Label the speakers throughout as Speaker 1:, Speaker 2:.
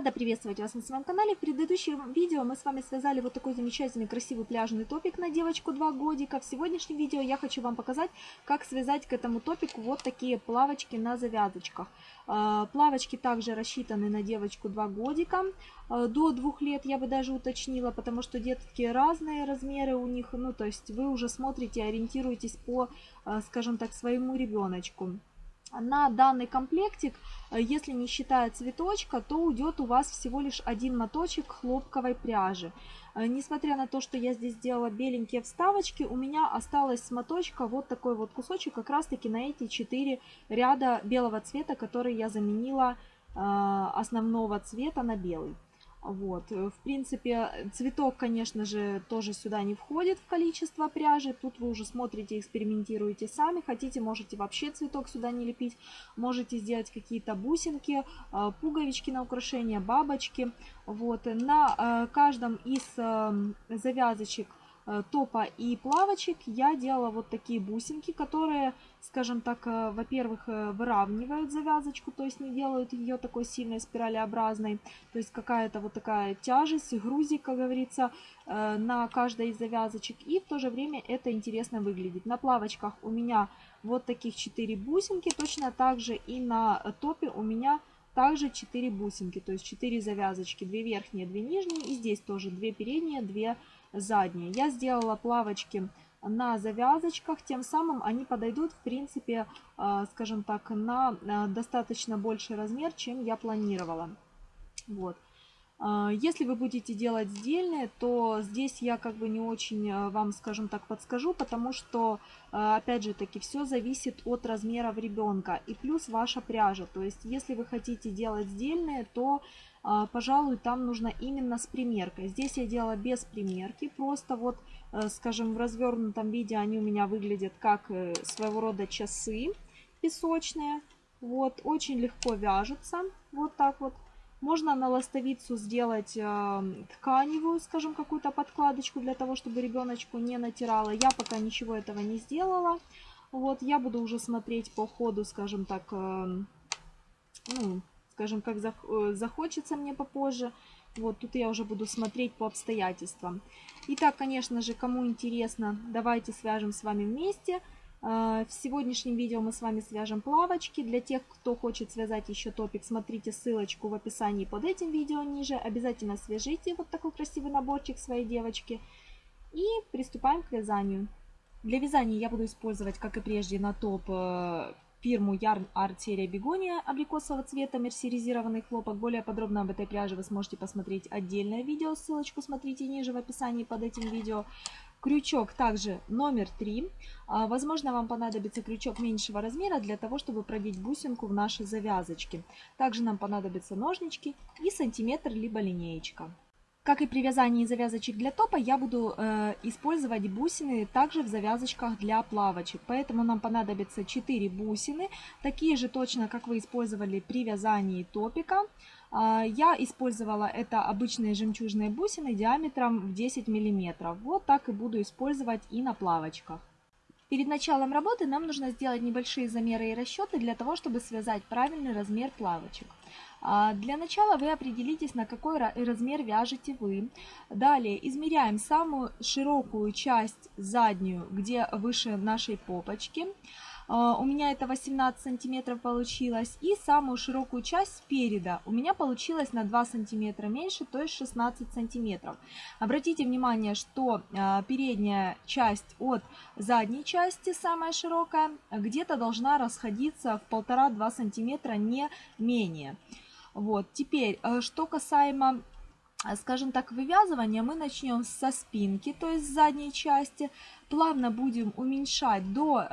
Speaker 1: Рада приветствовать вас на своем канале. В предыдущем видео мы с вами связали вот такой замечательный красивый пляжный топик на девочку 2 годика. В сегодняшнем видео я хочу вам показать, как связать к этому топику вот такие плавочки на завязочках. Э, плавочки также рассчитаны на девочку 2 годика. Э, до 2 лет я бы даже уточнила, потому что детки разные размеры у них. Ну, то есть вы уже смотрите, ориентируетесь по, э, скажем так, своему ребеночку. На данный комплектик, э, если не считая цветочка, то уйдет у вас всего лишь один моточек хлопковой пряжи. Э, несмотря на то, что я здесь сделала беленькие вставочки, у меня осталось с моточка вот такой вот кусочек, как раз таки на эти 4 ряда белого цвета, которые я заменила э, основного цвета на белый. Вот, э, в принципе, цветок, конечно же, тоже сюда не входит в количество пряжи. Тут вы уже смотрите, экспериментируете сами. Хотите, можете вообще цветок сюда не лепить. Можете сделать какие-то бусинки, э, пуговички на украшение, бабочки. Вот, на э, каждом из завязочек топа и плавочек я делала вот такие бусинки, которые скажем так, э, во-первых, э, выравнивают завязочку, то есть не делают ее такой сильной спиралеобразной, то есть какая-то вот такая тяжесть, грузик, как говорится, э, на каждой из завязочек, и в то же время это интересно выглядит. На плавочках у меня вот таких 4 бусинки, точно так же и на топе у меня также 4 бусинки, то есть 4 завязочки, 2 верхние, 2 нижние, и здесь тоже 2 передние, 2 задние. Я сделала плавочки на завязочках, тем самым они подойдут, в принципе, а, скажем так, на а, достаточно больший размер, чем я планировала. Вот. А, если вы будете делать сдельные, то здесь я как бы не очень вам, скажем так, подскажу, потому что, опять же таки, все зависит от размеров ребенка и плюс ваша пряжа. То есть, если вы хотите делать сдельные, то а, пожалуй, там нужно именно с примеркой. Здесь я делала без примерки, просто вот, э, скажем, в развернутом виде они у меня выглядят как э, своего рода часы песочные. Вот, очень легко вяжутся, вот так вот. Можно на ластовицу сделать э, тканевую, скажем, какую-то подкладочку для того, чтобы ребеночку не натирала. Я пока ничего этого не сделала. Вот, я буду уже смотреть по ходу, скажем так, э, ну, скажем, как э, захочется мне попозже. Вот тут я уже буду смотреть по обстоятельствам. Итак, конечно же, кому интересно, давайте свяжем с вами вместе. А, в сегодняшнем видео мы с вами свяжем плавочки. Для тех, кто хочет связать еще топик, смотрите ссылочку в описании под этим видео ниже. Обязательно свяжите вот такой красивый наборчик своей девочки. И приступаем к вязанию. Для вязания я буду использовать, как и прежде, на топ э, фирму Yarn серия Бегония абрикосового цвета мерсеризированный хлопок. Более подробно об этой пряже вы сможете посмотреть отдельное видео, ссылочку смотрите ниже в описании под этим видео. Крючок также номер 3. А, возможно, вам понадобится крючок меньшего размера для того, чтобы продеть бусинку в наши завязочки. Также нам понадобятся ножнички и сантиметр либо линеечка. Как и при вязании завязочек для топа, я буду э, использовать бусины также в завязочках для плавочек. Поэтому нам понадобится 4 бусины, такие же точно, как вы использовали при вязании топика. Э, я использовала это обычные жемчужные бусины диаметром в 10 мм. Вот так и буду использовать и на плавочках. Перед началом работы нам нужно сделать небольшие замеры и расчеты для того, чтобы связать правильный размер плавочек. А, для начала вы определитесь, на какой размер вяжете вы. Далее измеряем самую широкую часть заднюю, где выше нашей попочки. А, у меня это 18 сантиметров получилось. И самую широкую часть спереда у меня получилось на 2 сантиметра меньше, то есть 16 сантиметров. Обратите внимание, что а, передняя часть от задней части, самая широкая, где-то должна расходиться в 1,5-2 сантиметра, не менее. Вот, теперь, э, что касаемо э, скажем так, вывязывания, мы начнем со спинки, то есть с задней части. Плавно будем уменьшать до э,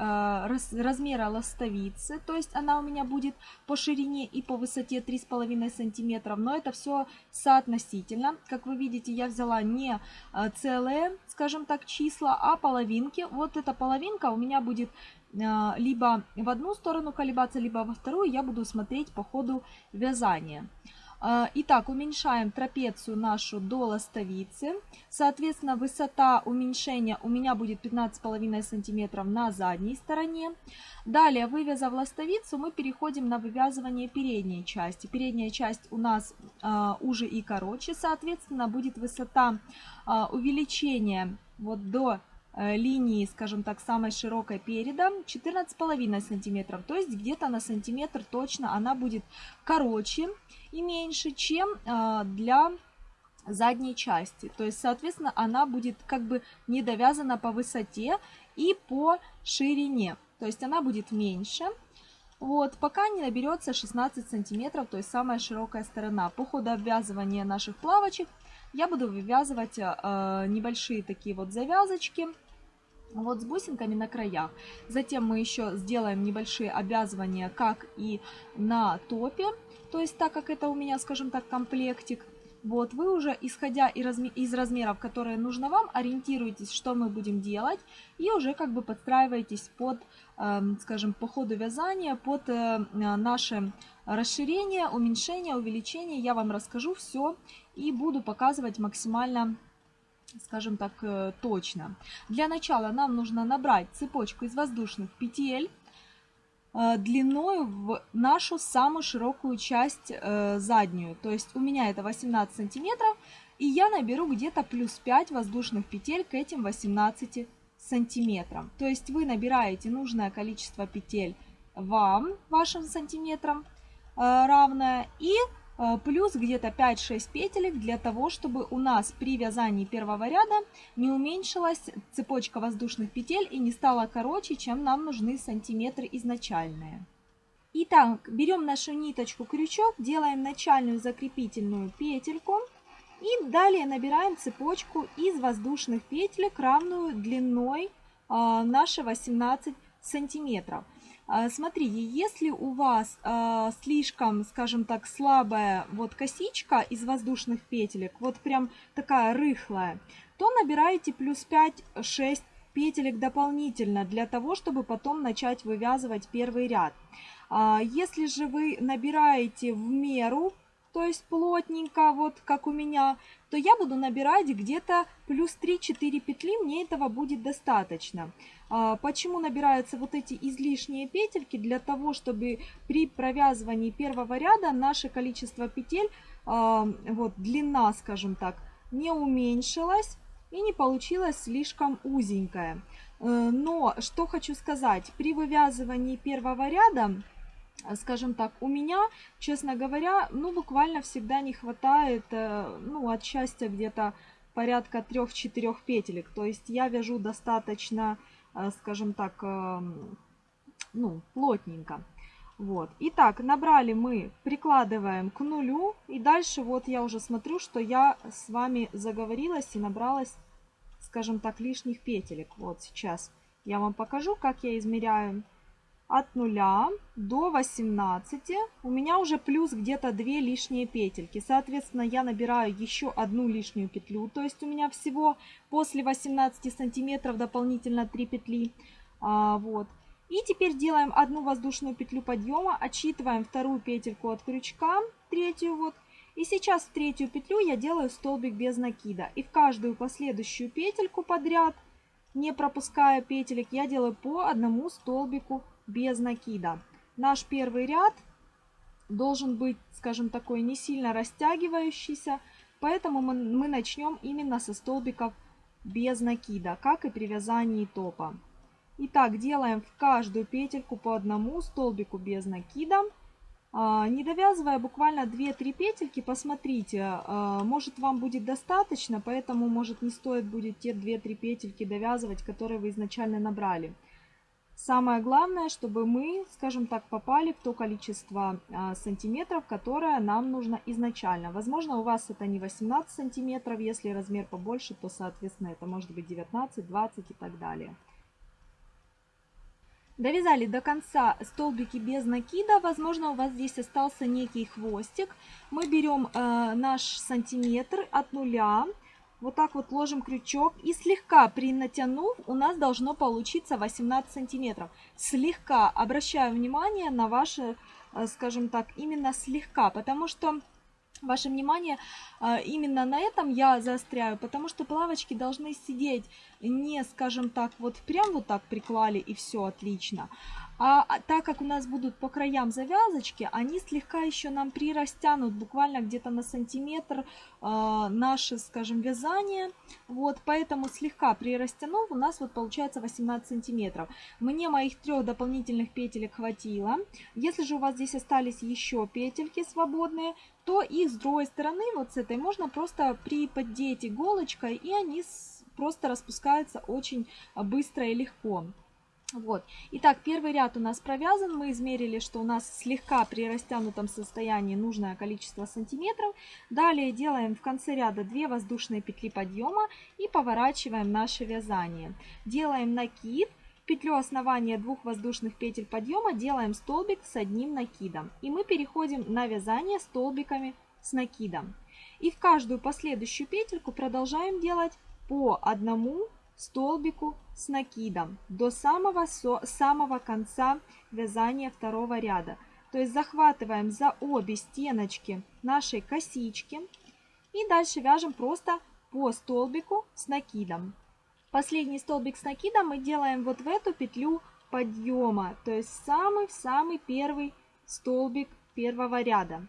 Speaker 1: раз, размера ластовицы, то есть она у меня будет по ширине и по высоте 3,5 сантиметров. Но это все соотносительно. Как вы видите, я взяла не э, целые, скажем так, числа, а половинки. Вот эта половинка у меня будет а, либо в одну сторону колебаться, либо во вторую, я буду смотреть по ходу вязания. А, итак, уменьшаем трапецию нашу до ластовицы. Соответственно, высота уменьшения у меня будет 15,5 см на задней стороне. Далее, вывязав ластовицу, мы переходим на вывязывание передней части. Передняя часть у нас э, уже и короче, соответственно, будет высота э, увеличения вот до Э, линии, скажем так, самой широкой переда 14,5 сантиметров. То есть где-то на сантиметр точно она будет короче и меньше, чем э, для задней части. То есть, соответственно, она будет как бы не довязана по высоте и по ширине. То есть она будет меньше. Вот, пока не наберется 16 сантиметров, то есть самая широкая сторона. По ходу обвязывания наших плавочек я буду вывязывать э, э небольшие такие вот завязочки вот с бусинками на краях. Затем мы еще сделаем небольшие обвязывания, как и на топе. То есть, так как это у меня, скажем так, комплектик, вот вы уже, исходя из размеров, которые нужно вам, ориентируйтесь, что мы будем делать, и уже как бы подстраивайтесь под, эм, скажем, по ходу вязания, под э, э, наше расширение, уменьшение, увеличение. Я вам расскажу все и буду показывать максимально скажем так, э, точно. Для начала нам нужно набрать цепочку из воздушных петель э, длиной в нашу самую широкую часть э, заднюю. То есть у меня это 18 сантиметров, и я наберу где-то плюс 5 воздушных петель к этим 18 сантиметрам. То есть вы набираете нужное количество петель вам, вашим сантиметрам равное, и Э, плюс где-то 5-6 петелек для того, чтобы у нас при вязании первого ряда не уменьшилась цепочка воздушных петель и не стала короче, чем нам нужны сантиметры изначальные. Итак, берем нашу ниточку-крючок, делаем начальную закрепительную петельку и далее набираем цепочку из воздушных петелек, равную длиной э, наши 18 сантиметров. А, Смотрите, если у вас а, слишком, скажем так, слабая вот косичка из воздушных петелек, вот прям такая рыхлая, то набираете плюс 5-6 петелек дополнительно для того, чтобы потом начать вывязывать первый ряд. А, если же вы набираете в меру то есть плотненько, вот как у меня, то я буду набирать где-то плюс 3-4 петли, мне этого будет достаточно. А, почему набираются вот эти излишние петельки? Для того, чтобы при провязывании первого ряда наше количество петель, а, вот длина, скажем так, не уменьшилась и не получилась слишком узенькая. Э, но что хочу сказать, при вывязывании первого ряда Э, скажем так, у меня, честно говоря, ну, буквально всегда не хватает, э, ну, от счастья где-то порядка 3-4 петелек. То есть я вяжу достаточно, э, скажем так, эм, ну, плотненько. Вот. Итак, набрали мы, прикладываем к нулю, и дальше вот я уже смотрю, что я с вами заговорилась и набралась, скажем так, лишних петелек. Вот сейчас я вам покажу, как я измеряю от 0 до 18 у меня уже плюс где-то 2 лишние петельки. Соответственно, я набираю еще одну лишнюю петлю, то есть у меня всего после 18 сантиметров дополнительно 3 петли. А, вот. И теперь делаем одну воздушную петлю подъема, отсчитываем вторую петельку от крючка, третью вот. И сейчас в третью петлю я делаю столбик без накида. И в каждую последующую петельку подряд, не пропуская петелек, я делаю по одному столбику без накида. Наш первый ряд должен быть, скажем, такой не сильно растягивающийся, поэтому мы, мы начнем именно со столбиков без накида, как и при вязании топа. Итак, делаем в каждую петельку по одному столбику без накида. А, не довязывая буквально 2-3 петельки, посмотрите, а, может вам будет достаточно, поэтому может не стоит будет те 2-3 петельки довязывать, которые вы изначально набрали. Самое главное, чтобы мы, скажем так, попали в то количество а, сантиметров, которое нам нужно изначально. Возможно, у вас это не 18 сантиметров, если размер побольше, то, соответственно, это может быть 19, 20 и так далее. Довязали до конца столбики без накида. Возможно, у вас здесь остался некий хвостик. Мы берем э, наш сантиметр от нуля. Вот так вот ложим крючок и слегка при натянув у нас должно получиться 18 сантиметров. Слегка обращаю внимание на ваши, э, скажем так, именно слегка, потому что ваше внимание э, именно на этом я заостряю, потому что плавочки должны сидеть не, скажем так, вот прям вот так приклали и все отлично, а, а, так как у нас будут по краям завязочки, они слегка еще нам прирастянут буквально где-то на сантиметр э, наше, скажем, вязание. Вот, поэтому слегка прирастянув, у нас вот получается 18 сантиметров. Мне моих трех дополнительных петелек хватило. Если же у вас здесь остались еще петельки свободные, то их с другой стороны, вот с этой, можно просто приподдеть иголочкой, и они просто распускаются очень быстро и легко. Вот. Итак, первый ряд у нас провязан. Мы измерили, что у нас слегка при растянутом состоянии нужное количество сантиметров. Далее делаем в конце ряда 2 воздушные петли подъема и поворачиваем наше вязание. Делаем накид. Петлю основания двух воздушных петель подъема делаем столбик с одним накидом. И мы переходим на вязание столбиками с накидом. И в каждую последующую петельку продолжаем делать по одному столбику с накидом до самого, со, самого конца вязания второго ряда. То есть захватываем за обе стеночки нашей косички и дальше вяжем просто по столбику с накидом. Последний столбик с накидом мы делаем вот в эту петлю подъема, то есть самый-самый первый столбик первого ряда.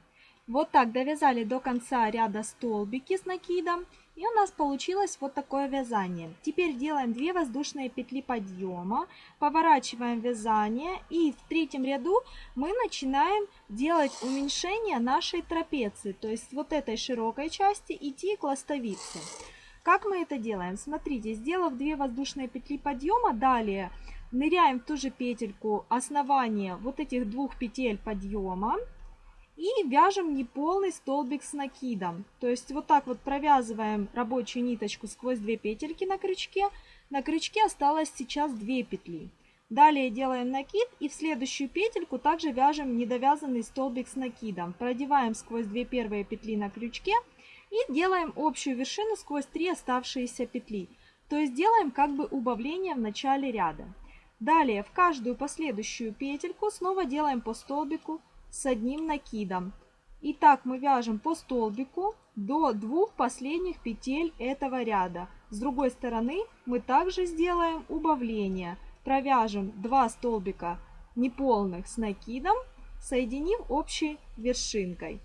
Speaker 1: Вот так довязали до конца ряда столбики с накидом. И у нас получилось вот такое вязание. Теперь делаем 2 воздушные петли подъема, поворачиваем вязание и в третьем ряду мы начинаем делать уменьшение нашей трапеции, то есть вот этой широкой части идти к ластовице. Как мы это делаем? Смотрите, сделав 2 воздушные петли подъема, далее ныряем в ту же петельку основания вот этих двух петель подъема, и вяжем неполный столбик с накидом. То есть вот так вот провязываем рабочую ниточку сквозь две петельки на крючке. На крючке осталось сейчас 2 петли. Далее делаем накид и в следующую петельку также вяжем недовязанный столбик с накидом. Продеваем сквозь 2 первые петли на крючке и делаем общую вершину сквозь 3 оставшиеся петли. То есть делаем как бы убавление в начале ряда. Далее в каждую последующую петельку снова делаем по столбику с одним накидом. Итак, мы вяжем по столбику до двух последних петель этого ряда. С другой стороны мы также сделаем убавление. Провяжем 2 столбика неполных с накидом, соединив общей вершинкой.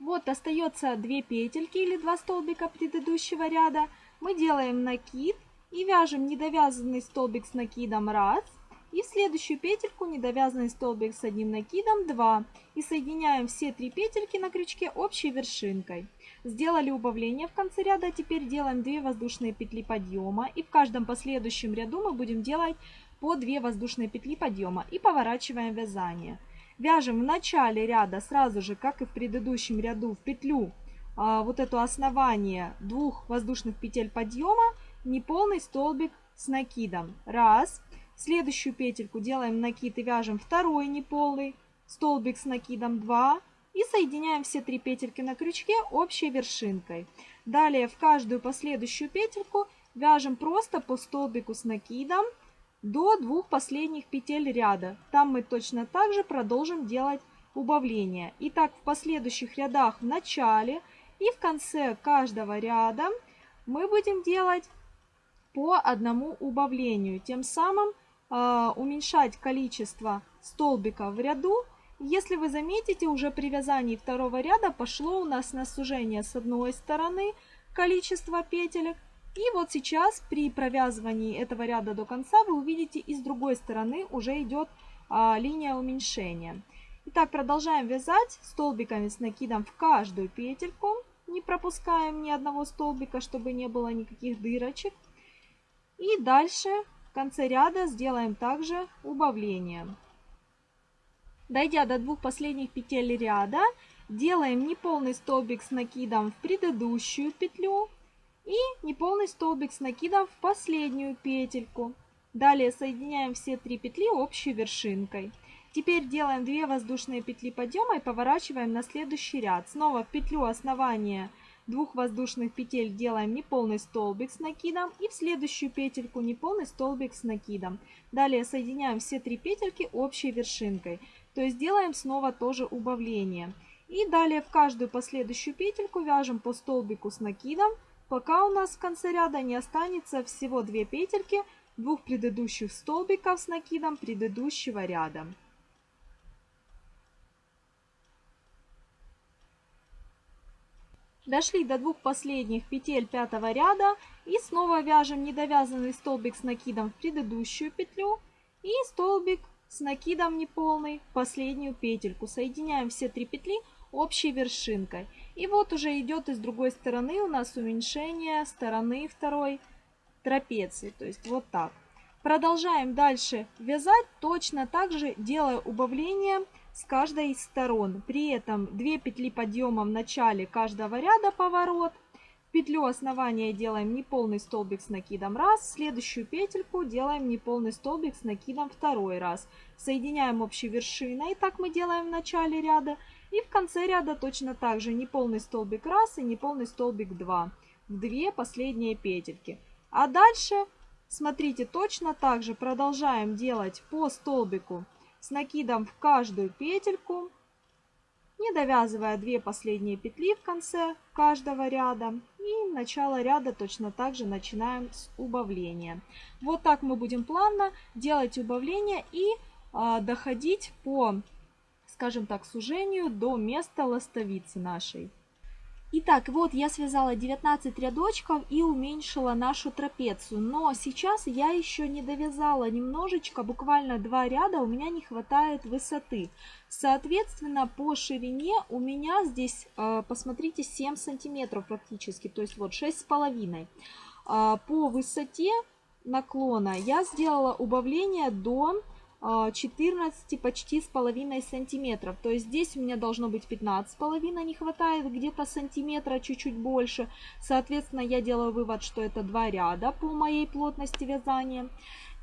Speaker 1: Вот остается 2 петельки или 2 столбика предыдущего ряда. Мы делаем накид и вяжем недовязанный столбик с накидом раз и в следующую петельку недовязанный столбик с одним накидом 2. И соединяем все три петельки на крючке общей вершинкой. Сделали убавление в конце ряда, теперь делаем 2 воздушные петли подъема. И в каждом последующем ряду мы будем делать по 2 воздушные петли подъема. И поворачиваем вязание. Вяжем в начале ряда сразу же, как и в предыдущем ряду, в петлю а, вот это основание двух воздушных петель подъема, неполный столбик с накидом. Раз, Следующую петельку делаем накид и вяжем второй неполый, столбик с накидом 2 и соединяем все три петельки на крючке общей вершинкой. Далее в каждую последующую петельку вяжем просто по столбику с накидом до двух последних петель ряда. Там мы точно также продолжим делать убавление. И так в последующих рядах в начале и в конце каждого ряда мы будем делать по одному убавлению. Тем самым а, уменьшать количество столбиков в ряду. Если вы заметите, уже при вязании второго ряда пошло у нас на сужение с одной стороны количество петелек. И вот сейчас при провязывании этого ряда до конца вы увидите и с другой стороны уже идет а, линия уменьшения. Итак, продолжаем вязать столбиками с накидом в каждую петельку. Не пропускаем ни одного столбика, чтобы не было никаких дырочек. И дальше конце ряда сделаем также убавление. Дойдя до двух последних петель ряда, делаем неполный столбик с накидом в предыдущую петлю и неполный столбик с накидом в последнюю петельку. Далее соединяем все три петли общей вершинкой. Теперь делаем 2 воздушные петли подъема и поворачиваем на следующий ряд. Снова в петлю основания двух воздушных петель делаем неполный столбик с накидом и в следующую петельку неполный столбик с накидом. Далее соединяем все три петельки общей вершинкой, то есть делаем снова тоже убавление. И далее в каждую последующую петельку вяжем по столбику с накидом, пока у нас в конце ряда не останется всего две петельки двух предыдущих столбиков с накидом предыдущего ряда. Дошли до двух последних петель пятого ряда и снова вяжем недовязанный столбик с накидом в предыдущую петлю и столбик с накидом неполный в последнюю петельку. Соединяем все три петли общей вершинкой. И вот уже идет из другой стороны у нас уменьшение стороны второй трапеции. То есть вот так. Продолжаем дальше вязать точно так же, делая убавление с каждой из сторон. При этом 2 петли подъема в начале каждого ряда поворот. петлю основания делаем неполный столбик с накидом раз. Следующую петельку делаем неполный столбик с накидом второй раз. Соединяем общей вершиной. Так мы делаем в начале ряда. И в конце ряда точно так же неполный столбик раз и неполный столбик 2. В две последние петельки. А дальше, смотрите, точно так же продолжаем делать по столбику с накидом в каждую петельку, не довязывая две последние петли в конце каждого ряда. И начало ряда точно так же начинаем с убавления. Вот так мы будем плавно делать убавление и а, доходить по, скажем так, сужению до места ластовицы нашей. Итак, вот я связала 19 рядочков и уменьшила нашу трапецию. Но сейчас я еще не довязала немножечко, буквально два ряда у меня не хватает высоты. Соответственно, по ширине у меня здесь, э, посмотрите, 7 сантиметров практически, то есть вот 6,5. Э, по высоте наклона я сделала убавление до 14 а, почти с половиной сантиметров. То есть здесь у меня должно быть 15 с половиной, не хватает где-то сантиметра, чуть-чуть больше. Соответственно, я делаю вывод, что это два ряда по моей плотности вязания.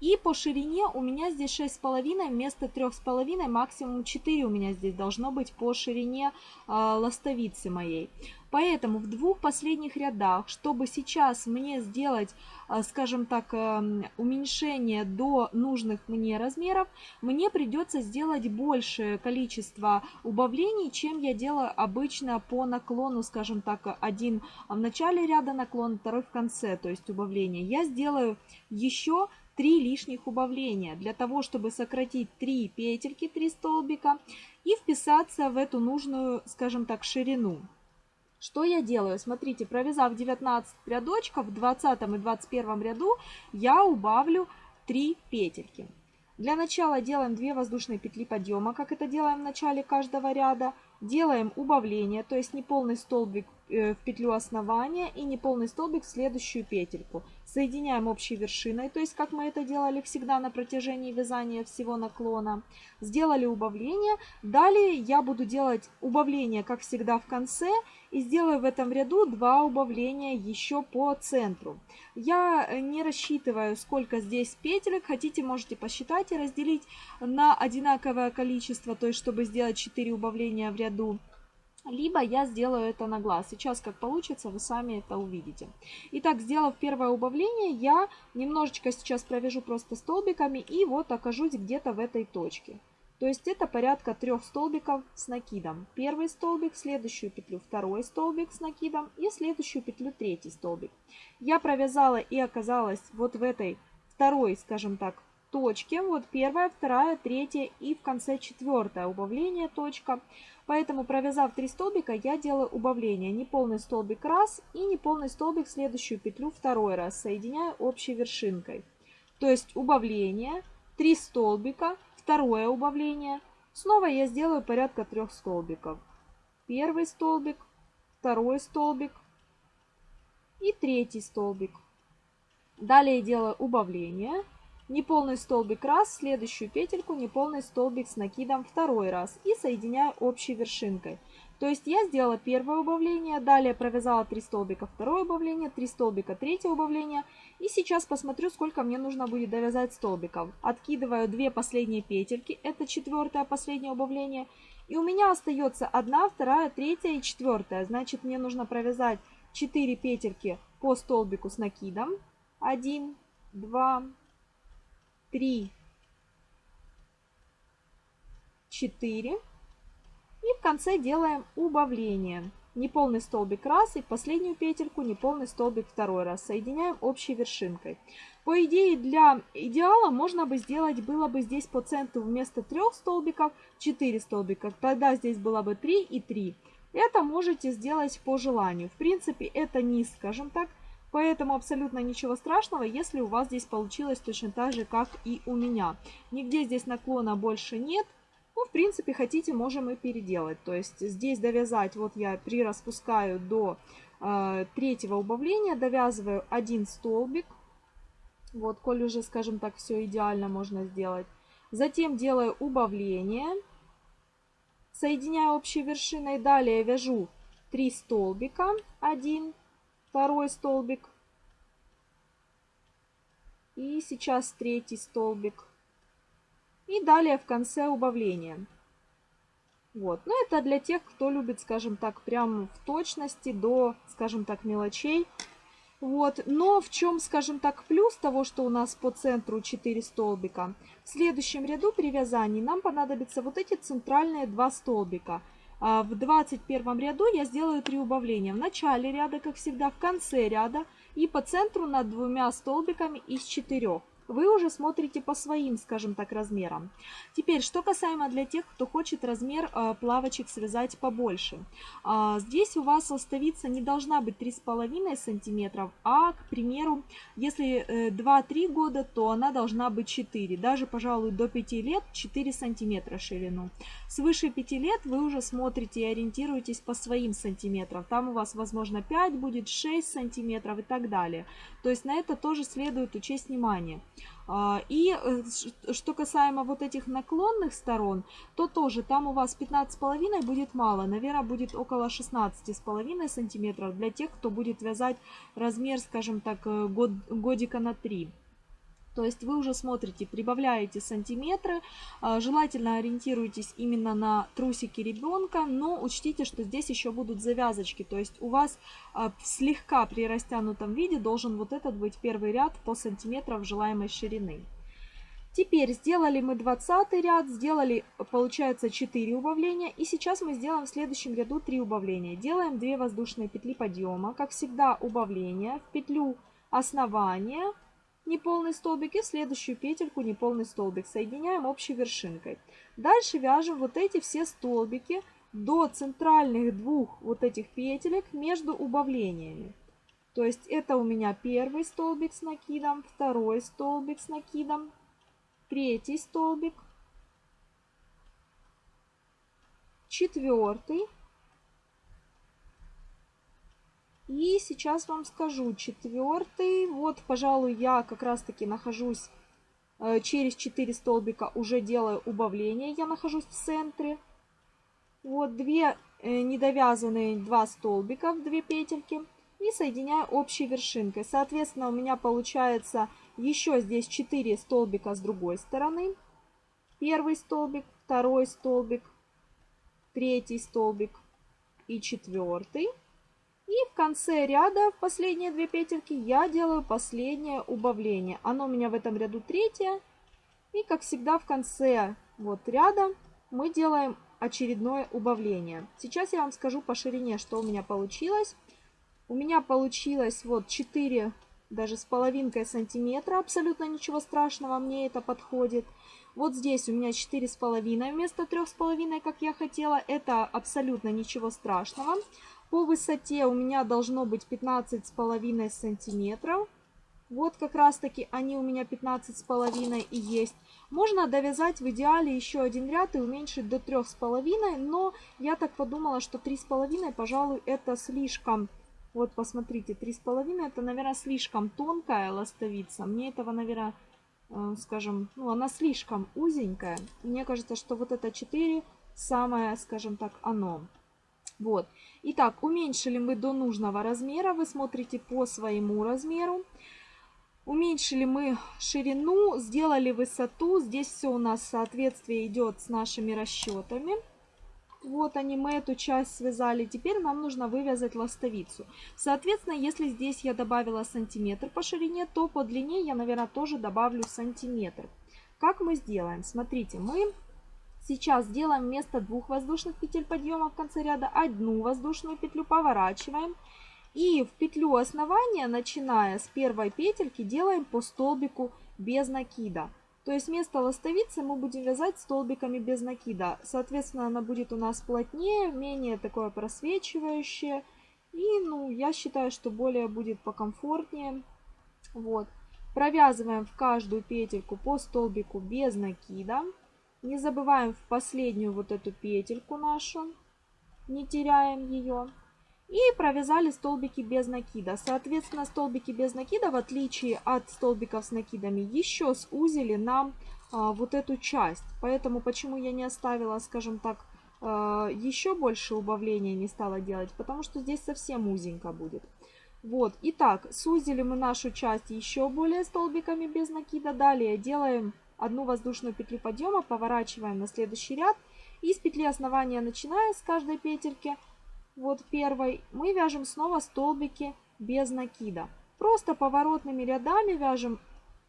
Speaker 1: И по ширине у меня здесь 6,5 вместо 3,5, максимум 4 у меня здесь должно быть по ширине э, ластовицы моей. Поэтому в двух последних рядах, чтобы сейчас мне сделать, э, скажем так, э, уменьшение до нужных мне размеров, мне придется сделать большее количество убавлений, чем я делаю обычно по наклону, скажем так, один в начале ряда наклон, второй в конце, то есть убавление. Я сделаю еще 3 лишних убавления для того, чтобы сократить 3 петельки, 3 столбика и вписаться в эту нужную, скажем так, ширину. Что я делаю? Смотрите, провязав 19 рядочков, в 20 и 21 ряду я убавлю 3 петельки. Для начала делаем 2 воздушные петли подъема, как это делаем в начале каждого ряда. Делаем убавление, то есть не полный столбик э, в петлю основания и не полный столбик в следующую петельку. Соединяем общей вершиной, то есть как мы это делали всегда на протяжении вязания всего наклона. Сделали убавление. Далее я буду делать убавление, как всегда, в конце. И сделаю в этом ряду два убавления еще по центру. Я не рассчитываю, сколько здесь петелек. Хотите, можете посчитать и разделить на одинаковое количество, то есть чтобы сделать 4 убавления в ряду. Либо я сделаю это на глаз. Сейчас как получится, вы сами это увидите. Итак, сделав первое убавление, я немножечко сейчас провяжу просто столбиками и вот окажусь где-то в этой точке. То есть это порядка трех столбиков с накидом. Первый столбик, следующую петлю второй столбик с накидом и следующую петлю третий столбик. Я провязала и оказалась вот в этой второй, скажем так, точки. Вот первая, вторая, третья и в конце четвертая убавление точка. Поэтому провязав 3 столбика, я делаю убавление. Неполный столбик раз и неполный столбик следующую петлю второй раз. Соединяю общей вершинкой. То есть убавление, 3 столбика, второе убавление. Снова я сделаю порядка трех столбиков. Первый столбик, второй столбик и третий столбик. Далее делаю убавление неполный столбик раз, следующую петельку неполный столбик с накидом второй раз и соединяю общей вершинкой. То есть я сделала первое убавление, далее провязала 3 столбика второе убавление, 3 столбика третье убавление. И сейчас посмотрю, сколько мне нужно будет довязать столбиков. Откидываю 2 последние петельки, это четвертое последнее убавление. И у меня остается 1, 2, 3 и 4. Значит, мне нужно провязать 4 петельки по столбику с накидом. 1, 2, 3, 4. И в конце делаем убавление. Неполный столбик раз и последнюю петельку неполный столбик второй раз. Соединяем общей вершинкой. По идее, для идеала можно бы сделать, было бы здесь по центру вместо трех столбиков 4 столбика. Тогда здесь было бы 3 и 3. Это можете сделать по желанию. В принципе, это низ, скажем так, Поэтому абсолютно ничего страшного, если у вас здесь получилось точно так же, как и у меня. Нигде здесь наклона больше нет. Ну, в принципе, хотите, можем и переделать. То есть здесь довязать, вот я прираспускаю до э, третьего убавления, довязываю один столбик. Вот, коль уже, скажем так, все идеально можно сделать. Затем делаю убавление, соединяю общей вершиной. Далее вяжу 3 столбика, 1, второй столбик. И сейчас третий столбик. И далее в конце убавление. Вот. Но ну, это для тех, кто любит, скажем так, прям в точности до, скажем так, мелочей. Вот. Но в чем, скажем так, плюс того, что у нас по центру 4 столбика? В следующем ряду при вязании нам понадобятся вот эти центральные два столбика – а, в 21 ряду я сделаю три убавления. В начале ряда, как всегда, в конце ряда и по центру над двумя столбиками из четырех. Вы уже смотрите по своим, скажем так, размерам. Теперь, что касаемо для тех, кто хочет размер э, плавочек связать побольше. Э, здесь у вас ластовица не должна быть 3,5 сантиметров, а, к примеру, если э, 2-3 года, то она должна быть 4, даже, пожалуй, до 5 лет 4 сантиметра ширину. Свыше 5 лет вы уже смотрите и ориентируетесь по своим сантиметрам. Там у вас, возможно, 5 будет, 6 сантиметров и так далее. То есть на это тоже следует учесть внимание. А, и э, что касаемо вот этих наклонных сторон, то тоже там у вас 15,5 будет мало. Наверное, будет около 16,5 сантиметров для тех, кто будет вязать размер, скажем так, э, год, годика на 3. То есть вы уже смотрите, прибавляете сантиметры, а, желательно ориентируйтесь именно на трусики ребенка, но учтите, что здесь еще будут завязочки, то есть у вас а, слегка при растянутом виде должен вот этот быть первый ряд по сантиметров желаемой ширины. Теперь сделали мы 20 ряд, сделали получается 4 убавления и сейчас мы сделаем в следующем ряду 3 убавления. Делаем 2 воздушные петли подъема, как всегда убавления в петлю основания неполный столбик и в следующую петельку неполный столбик. Соединяем общей вершинкой. Дальше вяжем вот эти все столбики до центральных двух вот этих петелек между убавлениями. То есть это у меня первый столбик с накидом, второй столбик с накидом, третий столбик, четвертый И сейчас вам скажу, четвертый, вот, пожалуй, я как раз-таки нахожусь э, через 4 столбика, уже делаю убавление, я нахожусь в центре. Вот 2 э, недовязанные 2 столбика, 2 петельки и соединяю общей вершинкой. Соответственно, у меня получается еще здесь 4 столбика с другой стороны. Первый столбик, второй столбик, третий столбик и четвертый. И в конце ряда, в последние две петельки, я делаю последнее убавление. Оно у меня в этом ряду третье. И, как всегда, в конце вот ряда мы делаем очередное убавление. Сейчас я вам скажу по ширине, что у меня получилось. У меня получилось вот 4, даже с половинкой сантиметра. Абсолютно ничего страшного, мне это подходит. Вот здесь у меня 4,5 вместо 3,5, как я хотела. Это абсолютно ничего страшного. По высоте у меня должно быть с половиной сантиметров. Вот как раз таки они у меня с половиной и есть. Можно довязать в идеале еще один ряд и уменьшить до трех с половиной но я так подумала, что три с половиной пожалуй, это слишком... Вот, посмотрите, три с половиной это, наверное, слишком тонкая ластовица. Мне этого, наверное, э, скажем, ну, она слишком узенькая. Мне кажется, что вот это 4 самое, скажем так, оно. Вот. Итак, уменьшили мы до нужного размера. Вы смотрите по своему размеру. Уменьшили мы ширину, сделали высоту. Здесь все у нас соответствие идет с нашими расчетами. Вот они, мы эту часть связали. Теперь нам нужно вывязать ластовицу. Соответственно, если здесь я добавила сантиметр по ширине, то по длине я, наверное, тоже добавлю сантиметр. Как мы сделаем? Смотрите, мы Сейчас делаем вместо двух воздушных петель подъема в конце ряда одну воздушную петлю, поворачиваем. И в петлю основания, начиная с первой петельки, делаем по столбику без накида. То есть вместо ластовицы мы будем вязать столбиками без накида. Соответственно, она будет у нас плотнее, менее такое просвечивающее. И, ну, я считаю, что более будет покомфортнее. Вот. Провязываем в каждую петельку по столбику без накида. Не забываем в последнюю вот эту петельку нашу, не теряем ее. И провязали столбики без накида. Соответственно, столбики без накида, в отличие от столбиков с накидами, еще сузили нам а, вот эту часть. Поэтому, почему я не оставила, скажем так, а, еще больше убавления не стала делать, потому что здесь совсем узенько будет. Вот, итак, сузили мы нашу часть еще более столбиками без накида. Далее делаем одну воздушную петлю подъема, поворачиваем на следующий ряд. И с петли основания, начиная с каждой петельки, вот первой, мы вяжем снова столбики без накида. Просто поворотными рядами вяжем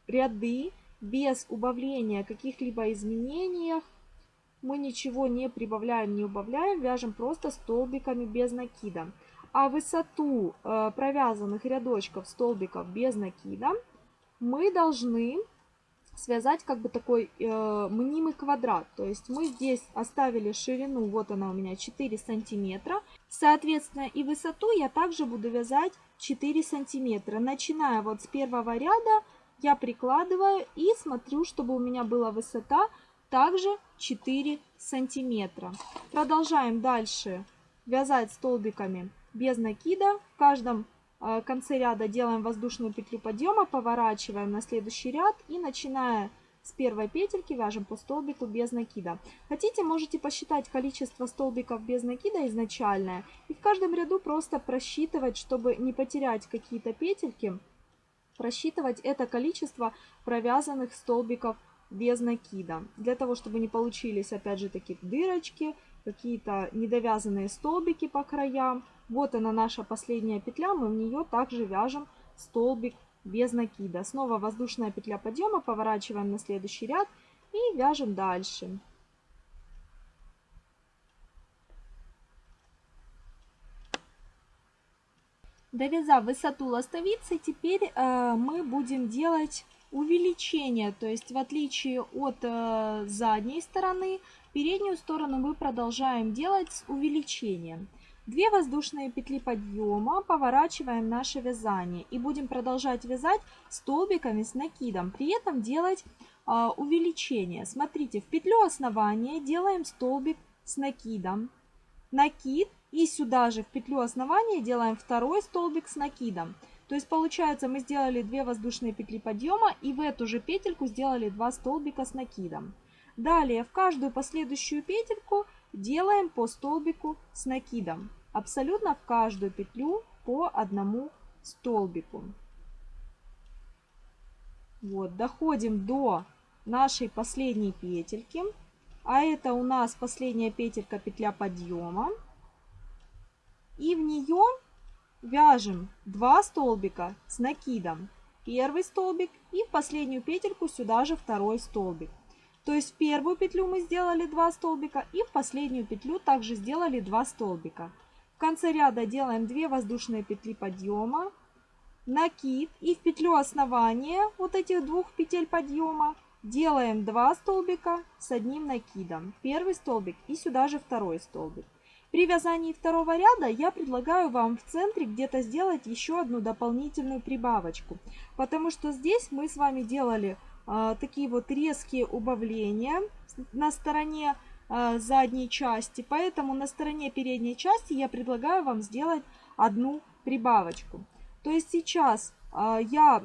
Speaker 1: ряды без убавления каких-либо изменений. Мы ничего не прибавляем, не убавляем, вяжем просто столбиками без накида. А высоту э, провязанных рядочков столбиков без накида мы должны связать как бы такой э, мнимый квадрат. То есть мы здесь оставили ширину, вот она у меня 4 сантиметра. Соответственно, и высоту я также буду вязать 4 сантиметра. Начиная вот с первого ряда я прикладываю и смотрю, чтобы у меня была высота также 4 сантиметра. Продолжаем дальше вязать столбиками без накида. В каждом Э, конце ряда делаем воздушную петлю подъема, поворачиваем на следующий ряд и начиная с первой петельки вяжем по столбику без накида. Хотите, можете посчитать количество столбиков без накида изначальное и в каждом ряду просто просчитывать, чтобы не потерять какие-то петельки, просчитывать это количество провязанных столбиков без накида, для того, чтобы не получились, опять же, такие дырочки, какие-то недовязанные столбики по краям. Вот она наша последняя петля, мы в нее также вяжем столбик без накида. Снова воздушная петля подъема, поворачиваем на следующий ряд и вяжем дальше. Довязав высоту ластовицы, теперь э, мы будем делать увеличение, то есть в отличие от э, задней стороны, переднюю сторону мы продолжаем делать с увеличением. 2 воздушные петли подъема, поворачиваем наше вязание и будем продолжать вязать столбиками с накидом, при этом делать э, увеличение. Смотрите, в петлю основания делаем столбик с накидом, накид и сюда же в петлю основания делаем второй столбик с накидом. То есть получается мы сделали 2 воздушные петли подъема и в эту же петельку сделали 2 столбика с накидом. Далее в каждую последующую петельку Делаем по столбику с накидом. Абсолютно в каждую петлю по одному столбику. Вот, доходим до нашей последней петельки. А это у нас последняя петелька петля подъема. И в нее вяжем 2 столбика с накидом. Первый столбик и в последнюю петельку сюда же второй столбик. То есть первую петлю мы сделали 2 столбика и в последнюю петлю также сделали 2 столбика. В конце ряда делаем 2 воздушные петли подъема, накид и в петлю основания вот этих двух петель подъема делаем 2 столбика с одним накидом. Первый столбик и сюда же второй столбик. При вязании второго ряда я предлагаю вам в центре где-то сделать еще одну дополнительную прибавочку, потому что здесь мы с вами делали а, такие вот резкие убавления на стороне а, задней части. Поэтому на стороне передней части я предлагаю вам сделать одну прибавочку. То есть сейчас а, я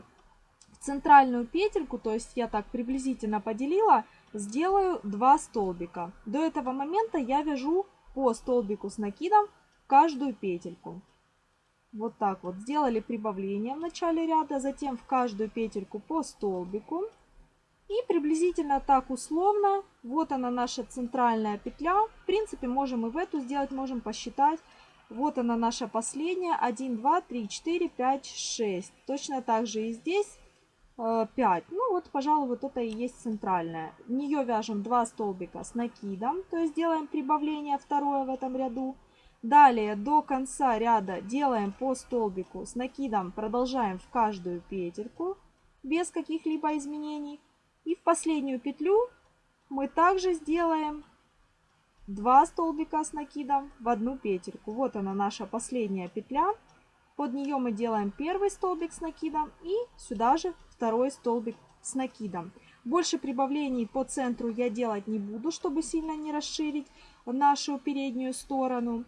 Speaker 1: центральную петельку, то есть я так приблизительно поделила, сделаю 2 столбика. До этого момента я вяжу по столбику с накидом каждую петельку. Вот так вот. Сделали прибавление в начале ряда, затем в каждую петельку по столбику. И приблизительно так условно, вот она наша центральная петля. В принципе, можем и в эту сделать, можем посчитать. Вот она наша последняя. 1, 2, 3, 4, 5, 6. Точно так же и здесь 5. Э, ну вот, пожалуй, вот это и есть центральная. В нее вяжем 2 столбика с накидом, то есть делаем прибавление второе в этом ряду. Далее до конца ряда делаем по столбику с накидом, продолжаем в каждую петельку без каких-либо изменений. И в последнюю петлю мы также сделаем 2 столбика с накидом в одну петельку. Вот она наша последняя петля. Под нее мы делаем первый столбик с накидом и сюда же второй столбик с накидом. Больше прибавлений по центру я делать не буду, чтобы сильно не расширить нашу переднюю сторону.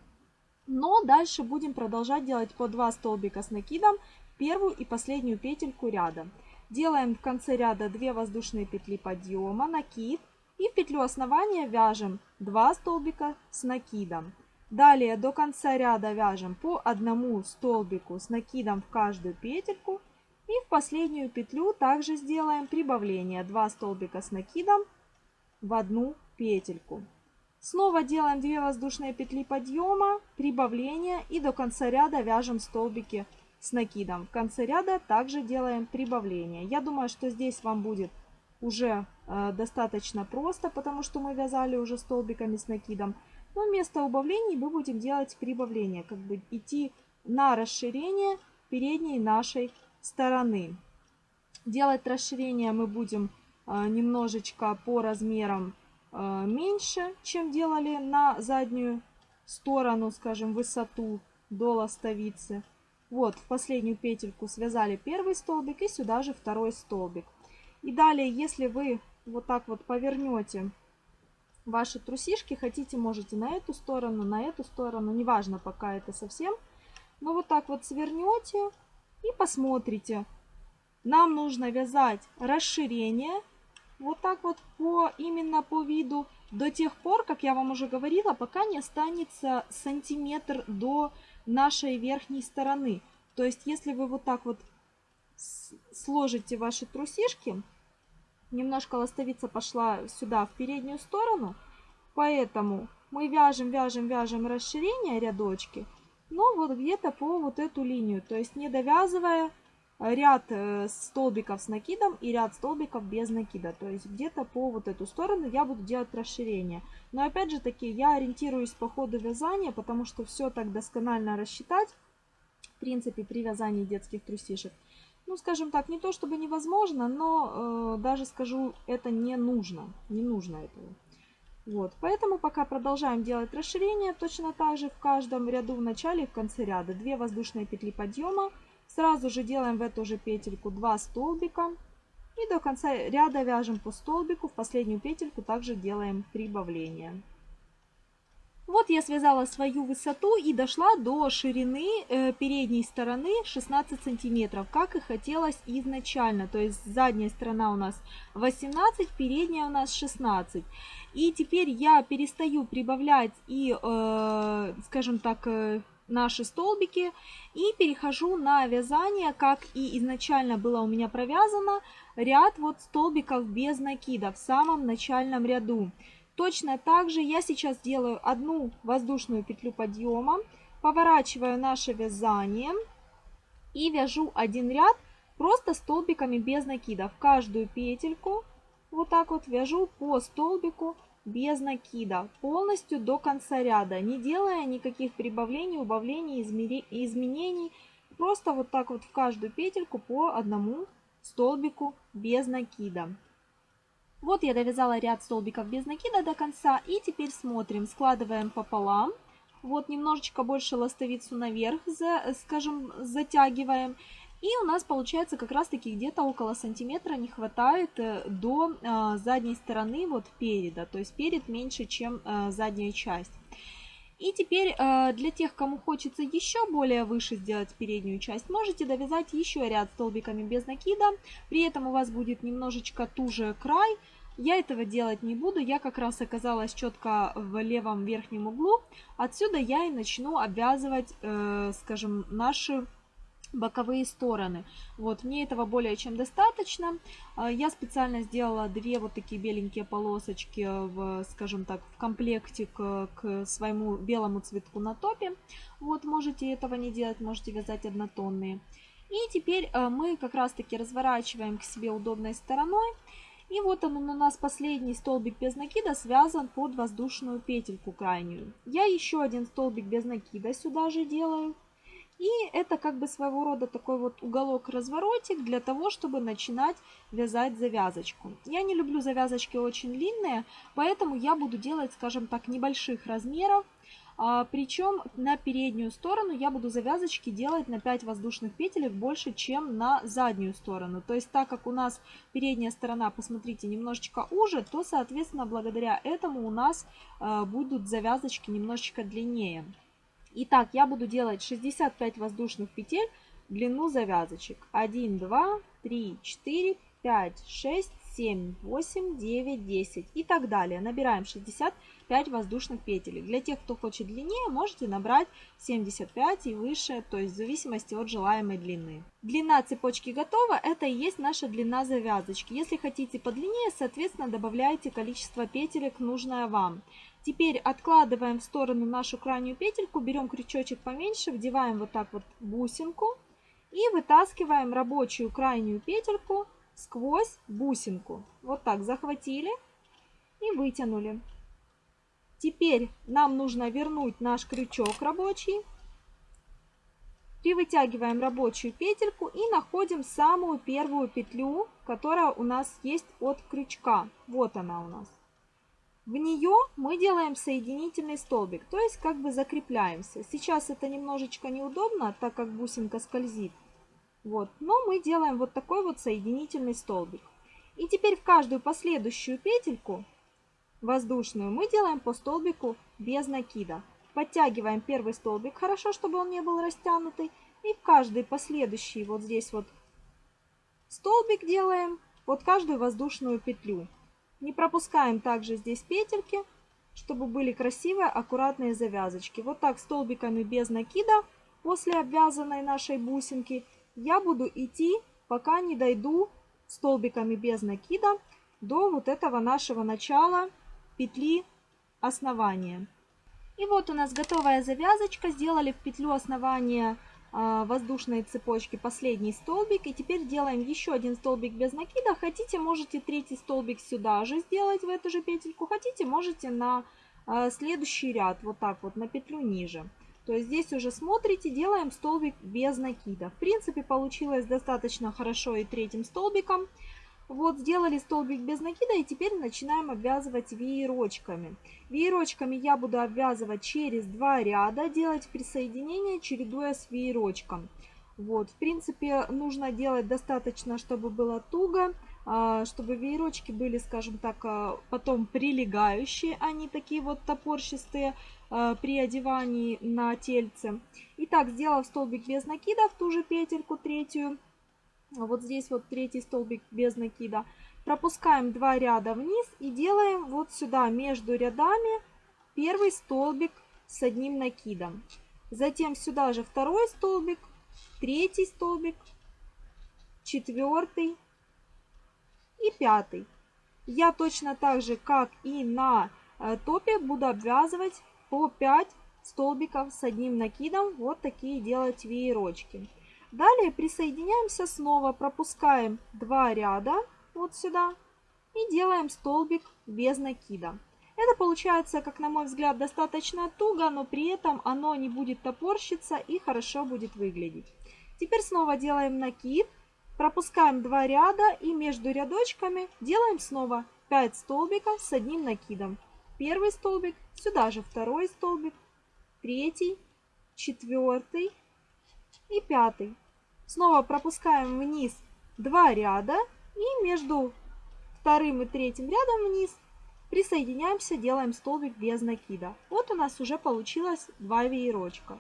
Speaker 1: Но дальше будем продолжать делать по 2 столбика с накидом первую и последнюю петельку ряда. Делаем в конце ряда 2 воздушные петли подъема, накид. И в петлю основания вяжем 2 столбика с накидом. Далее до конца ряда вяжем по одному столбику с накидом в каждую петельку. И в последнюю петлю также сделаем прибавление 2 столбика с накидом в одну петельку. Снова делаем 2 воздушные петли подъема, прибавления и до конца ряда вяжем столбики с накидом. В конце ряда также делаем прибавление. Я думаю, что здесь вам будет уже э, достаточно просто, потому что мы вязали уже столбиками с накидом. Но вместо убавлений мы будем делать прибавление, как бы идти на расширение передней нашей стороны. Делать расширение мы будем э, немножечко по размерам э, меньше, чем делали на заднюю сторону, скажем, высоту до ластовицы. Вот в последнюю петельку связали первый столбик и сюда же второй столбик. И далее, если вы вот так вот повернете ваши трусишки, хотите, можете на эту сторону, на эту сторону, неважно пока это совсем. Но вот так вот свернете и посмотрите. Нам нужно вязать расширение вот так вот по именно по виду до тех пор, как я вам уже говорила, пока не останется сантиметр до нашей верхней стороны. То есть, если вы вот так вот сложите ваши трусишки, немножко ластовица пошла сюда, в переднюю сторону, поэтому мы вяжем, вяжем, вяжем расширение рядочки, но вот где-то по вот эту линию, то есть не довязывая ряд э, столбиков с накидом и ряд столбиков без накида. То есть где-то по вот эту сторону я буду делать расширение. Но опять же таки я ориентируюсь по ходу вязания, потому что все так досконально рассчитать, в принципе, при вязании детских трусишек. Ну, скажем так, не то чтобы невозможно, но э, даже скажу, это не нужно. Не нужно этого. Вот, поэтому пока продолжаем делать расширение, точно так же в каждом ряду в начале и в конце ряда. две воздушные петли подъема, Сразу же делаем в эту же петельку 2 столбика. И до конца ряда вяжем по столбику. В последнюю петельку также делаем прибавление. Вот я связала свою высоту и дошла до ширины э, передней стороны 16 сантиметров, как и хотелось изначально. То есть задняя сторона у нас 18, передняя у нас 16. И теперь я перестаю прибавлять и, э, скажем так, э, наши столбики и перехожу на вязание, как и изначально было у меня провязано, ряд вот столбиков без накида в самом начальном ряду. Точно так же я сейчас делаю одну воздушную петлю подъема, поворачиваю наше вязание и вяжу один ряд просто столбиками без накида. В каждую петельку вот так вот вяжу по столбику без накида, полностью до конца ряда, не делая никаких прибавлений, убавлений, изменений. Просто вот так вот в каждую петельку по одному столбику без накида. Вот я довязала ряд столбиков без накида до конца. И теперь смотрим. Складываем пополам. Вот немножечко больше ластовицу наверх, скажем, затягиваем. И у нас получается как раз таки где-то около сантиметра не хватает э, до э, задней стороны вот переда. То есть перед меньше, чем э, задняя часть. И теперь для тех, кому хочется еще более выше сделать переднюю часть, можете довязать еще ряд столбиками без накида. При этом у вас будет немножечко туже край. Я этого делать не буду, я как раз оказалась четко в левом верхнем углу. Отсюда я и начну обвязывать, скажем, наши боковые стороны. Вот, мне этого более чем достаточно. А, я специально сделала две вот такие беленькие полосочки, в, скажем так, в комплекте к, к своему белому цветку на топе. Вот, можете этого не делать, можете вязать однотонные. И теперь а, мы как раз-таки разворачиваем к себе удобной стороной. И вот он у нас последний столбик без накида связан под воздушную петельку крайнюю. Я еще один столбик без накида сюда же делаю. И это как бы своего рода такой вот уголок-разворотик для того, чтобы начинать вязать завязочку. Я не люблю завязочки очень длинные, поэтому я буду делать, скажем так, небольших размеров. А, причем на переднюю сторону я буду завязочки делать на 5 воздушных петелек больше, чем на заднюю сторону. То есть так как у нас передняя сторона, посмотрите, немножечко уже, то, соответственно, благодаря этому у нас а, будут завязочки немножечко длиннее. Итак, я буду делать 65 воздушных петель в длину завязочек. 1, 2, 3, 4, 5, 6, 7, 8, 9, 10 и так далее. Набираем 65 воздушных петель. Для тех, кто хочет длиннее, можете набрать 75 и выше, то есть в зависимости от желаемой длины. Длина цепочки готова, это и есть наша длина завязочки. Если хотите подлиннее, соответственно добавляйте количество петелек, нужное вам. Теперь откладываем в сторону нашу крайнюю петельку, берем крючочек поменьше, вдеваем вот так вот бусинку и вытаскиваем рабочую крайнюю петельку сквозь бусинку. Вот так захватили и вытянули. Теперь нам нужно вернуть наш крючок рабочий. Привытягиваем рабочую петельку и находим самую первую петлю, которая у нас есть от крючка. Вот она у нас. В нее мы делаем соединительный столбик, то есть как бы закрепляемся. Сейчас это немножечко неудобно, так как бусинка скользит. Вот. Но мы делаем вот такой вот соединительный столбик. И теперь в каждую последующую петельку воздушную мы делаем по столбику без накида. Подтягиваем первый столбик, хорошо, чтобы он не был растянутый. И в каждый последующий вот здесь вот столбик делаем под каждую воздушную петлю. Не пропускаем также здесь петельки, чтобы были красивые, аккуратные завязочки. Вот так столбиками без накида после обвязанной нашей бусинки я буду идти, пока не дойду столбиками без накида до вот этого нашего начала петли основания. И вот у нас готовая завязочка. Сделали в петлю основания а, воздушные цепочки последний столбик. И теперь делаем еще один столбик без накида. Хотите, можете третий столбик сюда же сделать, в эту же петельку. Хотите, можете на а, следующий ряд, вот так вот, на петлю ниже. То есть здесь уже смотрите, делаем столбик без накида. В принципе, получилось достаточно хорошо и третьим столбиком. Вот сделали столбик без накида и теперь начинаем обвязывать веерочками. Веерочками я буду обвязывать через два ряда, делать присоединение, чередуя с веерочком. Вот, в принципе, нужно делать достаточно, чтобы было туго, а, чтобы веерочки были, скажем так, а, потом прилегающие, а не такие вот топорщистые а, при одевании на тельце. Итак, сделав столбик без накида в ту же петельку третью, а вот здесь вот третий столбик без накида, пропускаем два ряда вниз и делаем вот сюда между рядами первый столбик с одним накидом. Затем сюда же второй столбик, третий столбик, четвертый и пятый. Я точно так же, как и на э, топе, буду обвязывать по 5 столбиков с одним накидом. Вот такие делать веерочки. Далее присоединяемся снова, пропускаем два ряда вот сюда и делаем столбик без накида. Это получается, как на мой взгляд, достаточно туго, но при этом оно не будет топорщиться и хорошо будет выглядеть. Теперь снова делаем накид, пропускаем два ряда и между рядочками делаем снова 5 столбиков с одним накидом. Первый столбик, сюда же второй столбик, третий, четвертый и пятый. Снова пропускаем вниз два ряда и между вторым и третьим рядом вниз присоединяемся, делаем столбик без накида. Вот у нас уже получилось два веерочка.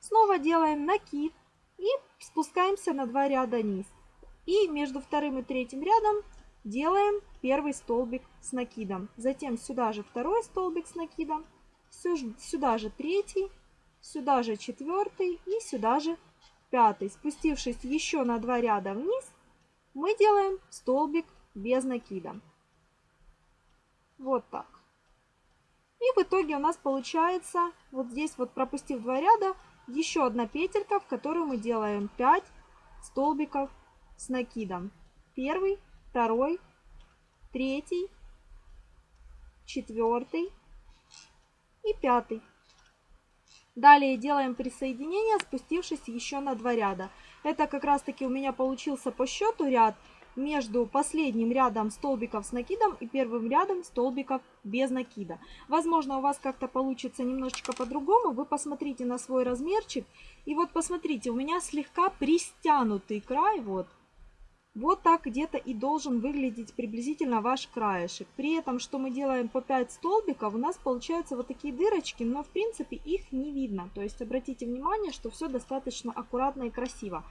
Speaker 1: Снова делаем накид и спускаемся на два ряда вниз. И между вторым и третьим рядом делаем первый столбик с накидом. Затем сюда же второй столбик с накидом, сюда же третий, сюда же четвертый и сюда же пятый. Спустившись еще на два ряда вниз, мы делаем столбик без накида. Вот так. И в итоге у нас получается, вот здесь вот пропустив два ряда, еще одна петелька, в которую мы делаем 5 столбиков с накидом. Первый, второй, третий, четвертый и пятый. Далее делаем присоединение, спустившись еще на два ряда. Это как раз таки у меня получился по счету ряд между последним рядом столбиков с накидом и первым рядом столбиков без накида. Возможно, у вас как-то получится немножечко по-другому. Вы посмотрите на свой размерчик. И вот посмотрите, у меня слегка пристянутый край, вот, вот так где-то и должен выглядеть приблизительно ваш краешек. При этом, что мы делаем по 5 столбиков, у нас получаются вот такие дырочки, но в принципе их не видно. То есть обратите внимание, что все достаточно аккуратно и красиво.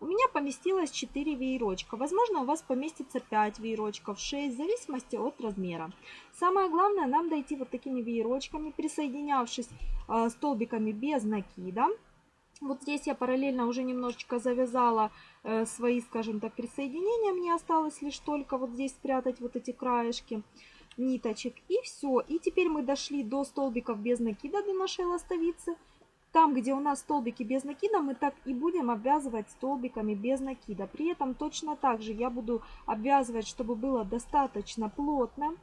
Speaker 1: У меня поместилось 4 веерочка. Возможно, у вас поместится 5 веерочков, 6, в зависимости от размера. Самое главное нам дойти вот такими веерочками, присоединявшись э, столбиками без накида. Вот здесь я параллельно уже немножечко завязала э, свои, скажем так, присоединения. Мне осталось лишь только вот здесь спрятать вот эти краешки ниточек. И все. И теперь мы дошли до столбиков без накида для нашей ластовицы. Там, где у нас столбики без накида, мы так и будем обвязывать столбиками без накида. При этом точно так же я буду обвязывать, чтобы было достаточно плотно.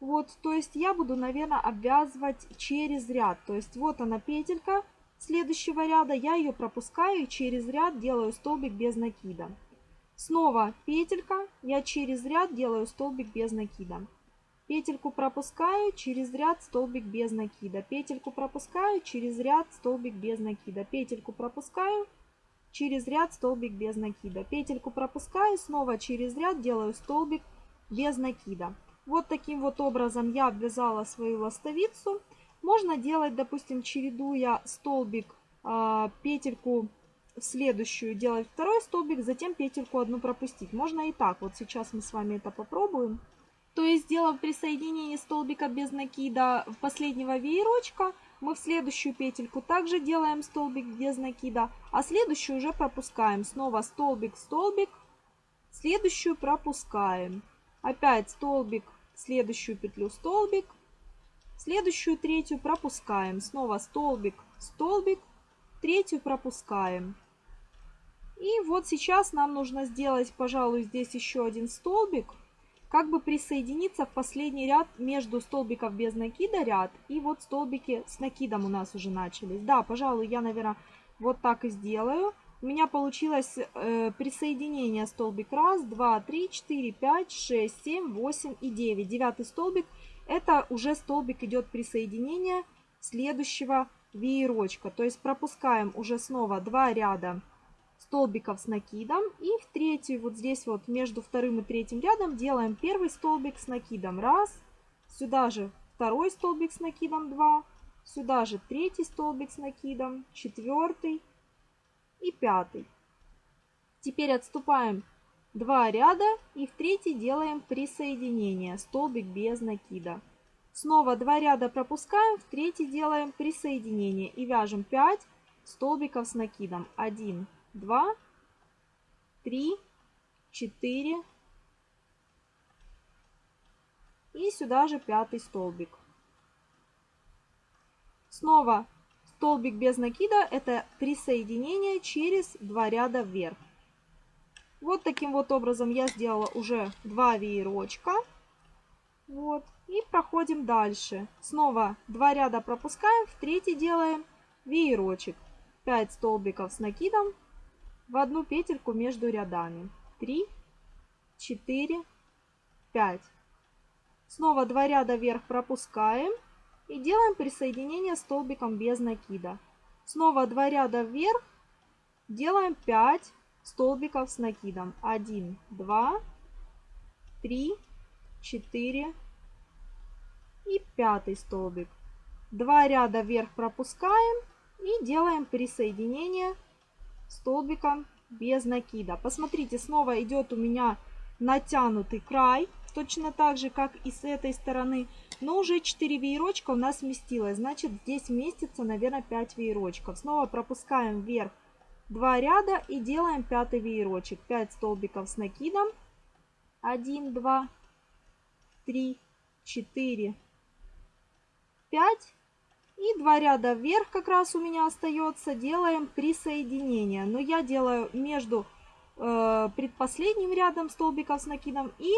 Speaker 1: Вот, то есть я буду, наверное, обвязывать через ряд. То есть вот она петелька, следующего ряда я ее пропускаю и через ряд делаю столбик без накида. Снова петелька, я через ряд делаю столбик без накида. Петельку пропускаю, через ряд столбик без накида. Петельку пропускаю, через ряд столбик без накида. Петельку пропускаю, через ряд столбик без накида. Петельку пропускаю, снова через ряд делаю столбик без накида. Вот таким вот образом я обвязала свою ластовицу. Можно делать, допустим, чередуя столбик, а, петельку в следующую, делать второй столбик, затем петельку одну пропустить. Можно и так. Вот сейчас мы с вами это попробуем. То есть, сделав присоединение столбика без накида в последнего веерочка, мы в следующую петельку также делаем столбик без накида, а следующую уже пропускаем. Снова столбик, столбик, следующую пропускаем. Опять столбик, следующую петлю столбик, Следующую третью пропускаем. Снова столбик, столбик, третью пропускаем. И вот сейчас нам нужно сделать, пожалуй, здесь еще один столбик, как бы присоединиться в последний ряд между столбиков без накида ряд и вот столбики с накидом у нас уже начались. Да, пожалуй, я, наверное, вот так и сделаю. У меня получилось э, присоединение столбик 1, 2, 3, 4, 5, 6, 7, 8 и 9. Девятый столбик – это уже столбик идет присоединение следующего веерочка. То есть пропускаем уже снова два ряда столбиков с накидом. И в третий, вот здесь вот между вторым и третьим рядом делаем первый столбик с накидом. Раз. Сюда же второй столбик с накидом. Два. Сюда же третий столбик с накидом. Четвертый и пятый. Теперь отступаем Два ряда и в третий делаем присоединение, столбик без накида. Снова два ряда пропускаем, в третий делаем присоединение и вяжем 5 столбиков с накидом. 1, 2, 3, 4 и сюда же пятый столбик. Снова столбик без накида это присоединение через два ряда вверх. Вот таким вот образом я сделала уже два веерочка. Вот. И проходим дальше. Снова два ряда пропускаем, в третий делаем веерочек. 5 столбиков с накидом в одну петельку между рядами. 3, 4, 5. Снова два ряда вверх пропускаем и делаем присоединение столбиком без накида. Снова два ряда вверх, делаем 5, столбиков с накидом. 1, 2, 3, 4 и пятый столбик. Два ряда вверх пропускаем и делаем присоединение столбиком без накида. Посмотрите, снова идет у меня натянутый край, точно так же, как и с этой стороны. Но уже 4 веерочка у нас сместилось, значит здесь вместится, наверное, 5 веерочков. Снова пропускаем вверх 2 ряда и делаем пятый веерочек. 5 столбиков с накидом. 1, 2, 3, 4, 5. И 2 ряда вверх как раз у меня остается. Делаем присоединение Но я делаю между э, предпоследним рядом столбиков с накидом и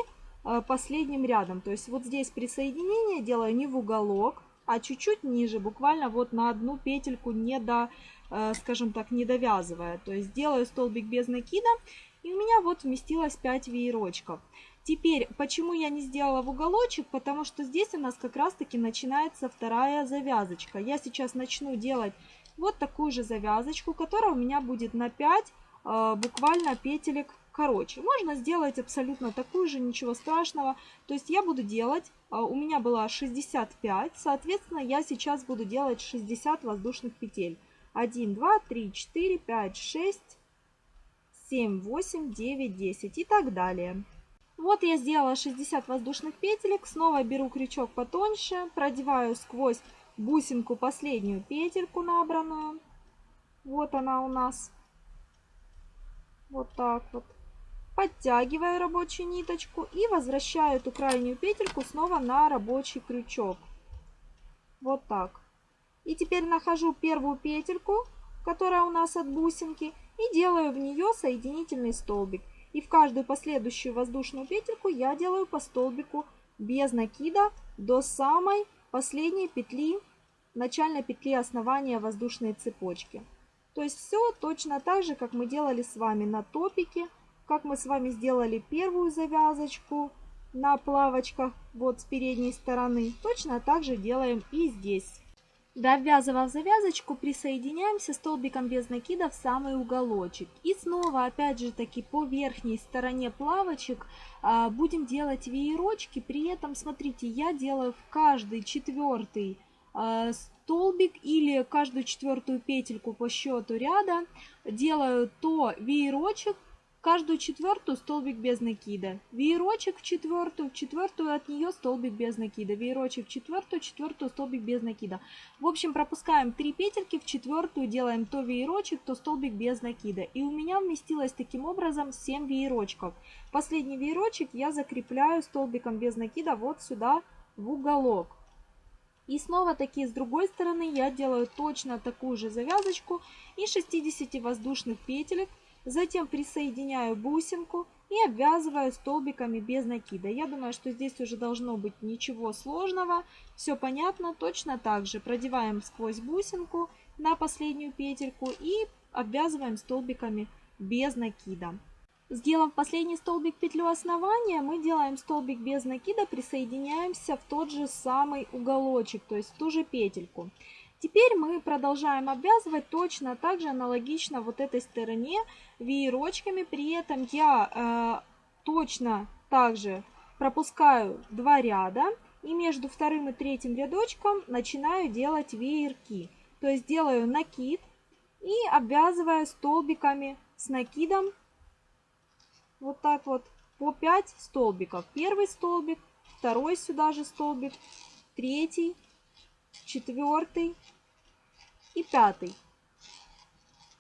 Speaker 1: э, последним рядом. То есть вот здесь присоединение делаю не в уголок, а чуть-чуть ниже, буквально вот на одну петельку не до Э, скажем так, не довязывая. То есть делаю столбик без накида, и у меня вот вместилось 5 веерочков. Теперь, почему я не сделала в уголочек? Потому что здесь у нас как раз-таки начинается вторая завязочка. Я сейчас начну делать вот такую же завязочку, которая у меня будет на 5 э, буквально петелек короче. Можно сделать абсолютно такую же, ничего страшного. То есть я буду делать, э, у меня было 65, соответственно, я сейчас буду делать 60 воздушных петель. 1, 2, 3, 4, 5, 6, 7, 8, 9, 10 и так далее. Вот я сделала 60 воздушных петелек. Снова беру крючок потоньше, продеваю сквозь бусинку последнюю петельку набранную. Вот она у нас. Вот так вот. Подтягиваю рабочую ниточку и возвращаю эту крайнюю петельку снова на рабочий крючок. Вот так. И теперь нахожу первую петельку, которая у нас от бусинки, и делаю в нее соединительный столбик. И в каждую последующую воздушную петельку я делаю по столбику без накида до самой последней петли, начальной петли основания воздушной цепочки. То есть все точно так же, как мы делали с вами на топике, как мы с вами сделали первую завязочку на плавочках вот с передней стороны. Точно так же делаем и здесь. Довязывав завязочку, присоединяемся столбиком без накида в самый уголочек. И снова, опять же таки, по верхней стороне плавочек а, будем делать веерочки. При этом, смотрите, я делаю в каждый четвертый а, столбик или каждую четвертую петельку по счету ряда делаю то веерочек, каждую четвертую столбик без накида, веерочек в четвертую, в четвертую от нее столбик без накида, веерочек в четвертую, в четвертую столбик без накида. В общем, пропускаем 3 петельки, в четвертую делаем то веерочек, то столбик без накида. И у меня вместилось таким образом 7 веерочков. Последний веерочек я закрепляю столбиком без накида вот сюда в уголок. И снова таки с другой стороны я делаю точно такую же завязочку и 60 воздушных петелек Затем присоединяю бусинку и обвязываю столбиками без накида. Я думаю, что здесь уже должно быть ничего сложного. Все понятно. Точно так же продеваем сквозь бусинку на последнюю петельку и обвязываем столбиками без накида. Сделав последний столбик петлю основания, мы делаем столбик без накида, присоединяемся в тот же самый уголочек, то есть в ту же петельку. Теперь мы продолжаем обвязывать точно так же аналогично вот этой стороне веерочками. При этом я э, точно также пропускаю два ряда и между вторым и третьим рядочком начинаю делать веерки. То есть делаю накид и обвязываю столбиками с накидом вот так вот по 5 столбиков. Первый столбик, второй сюда же столбик, третий, четвертый, и пятый.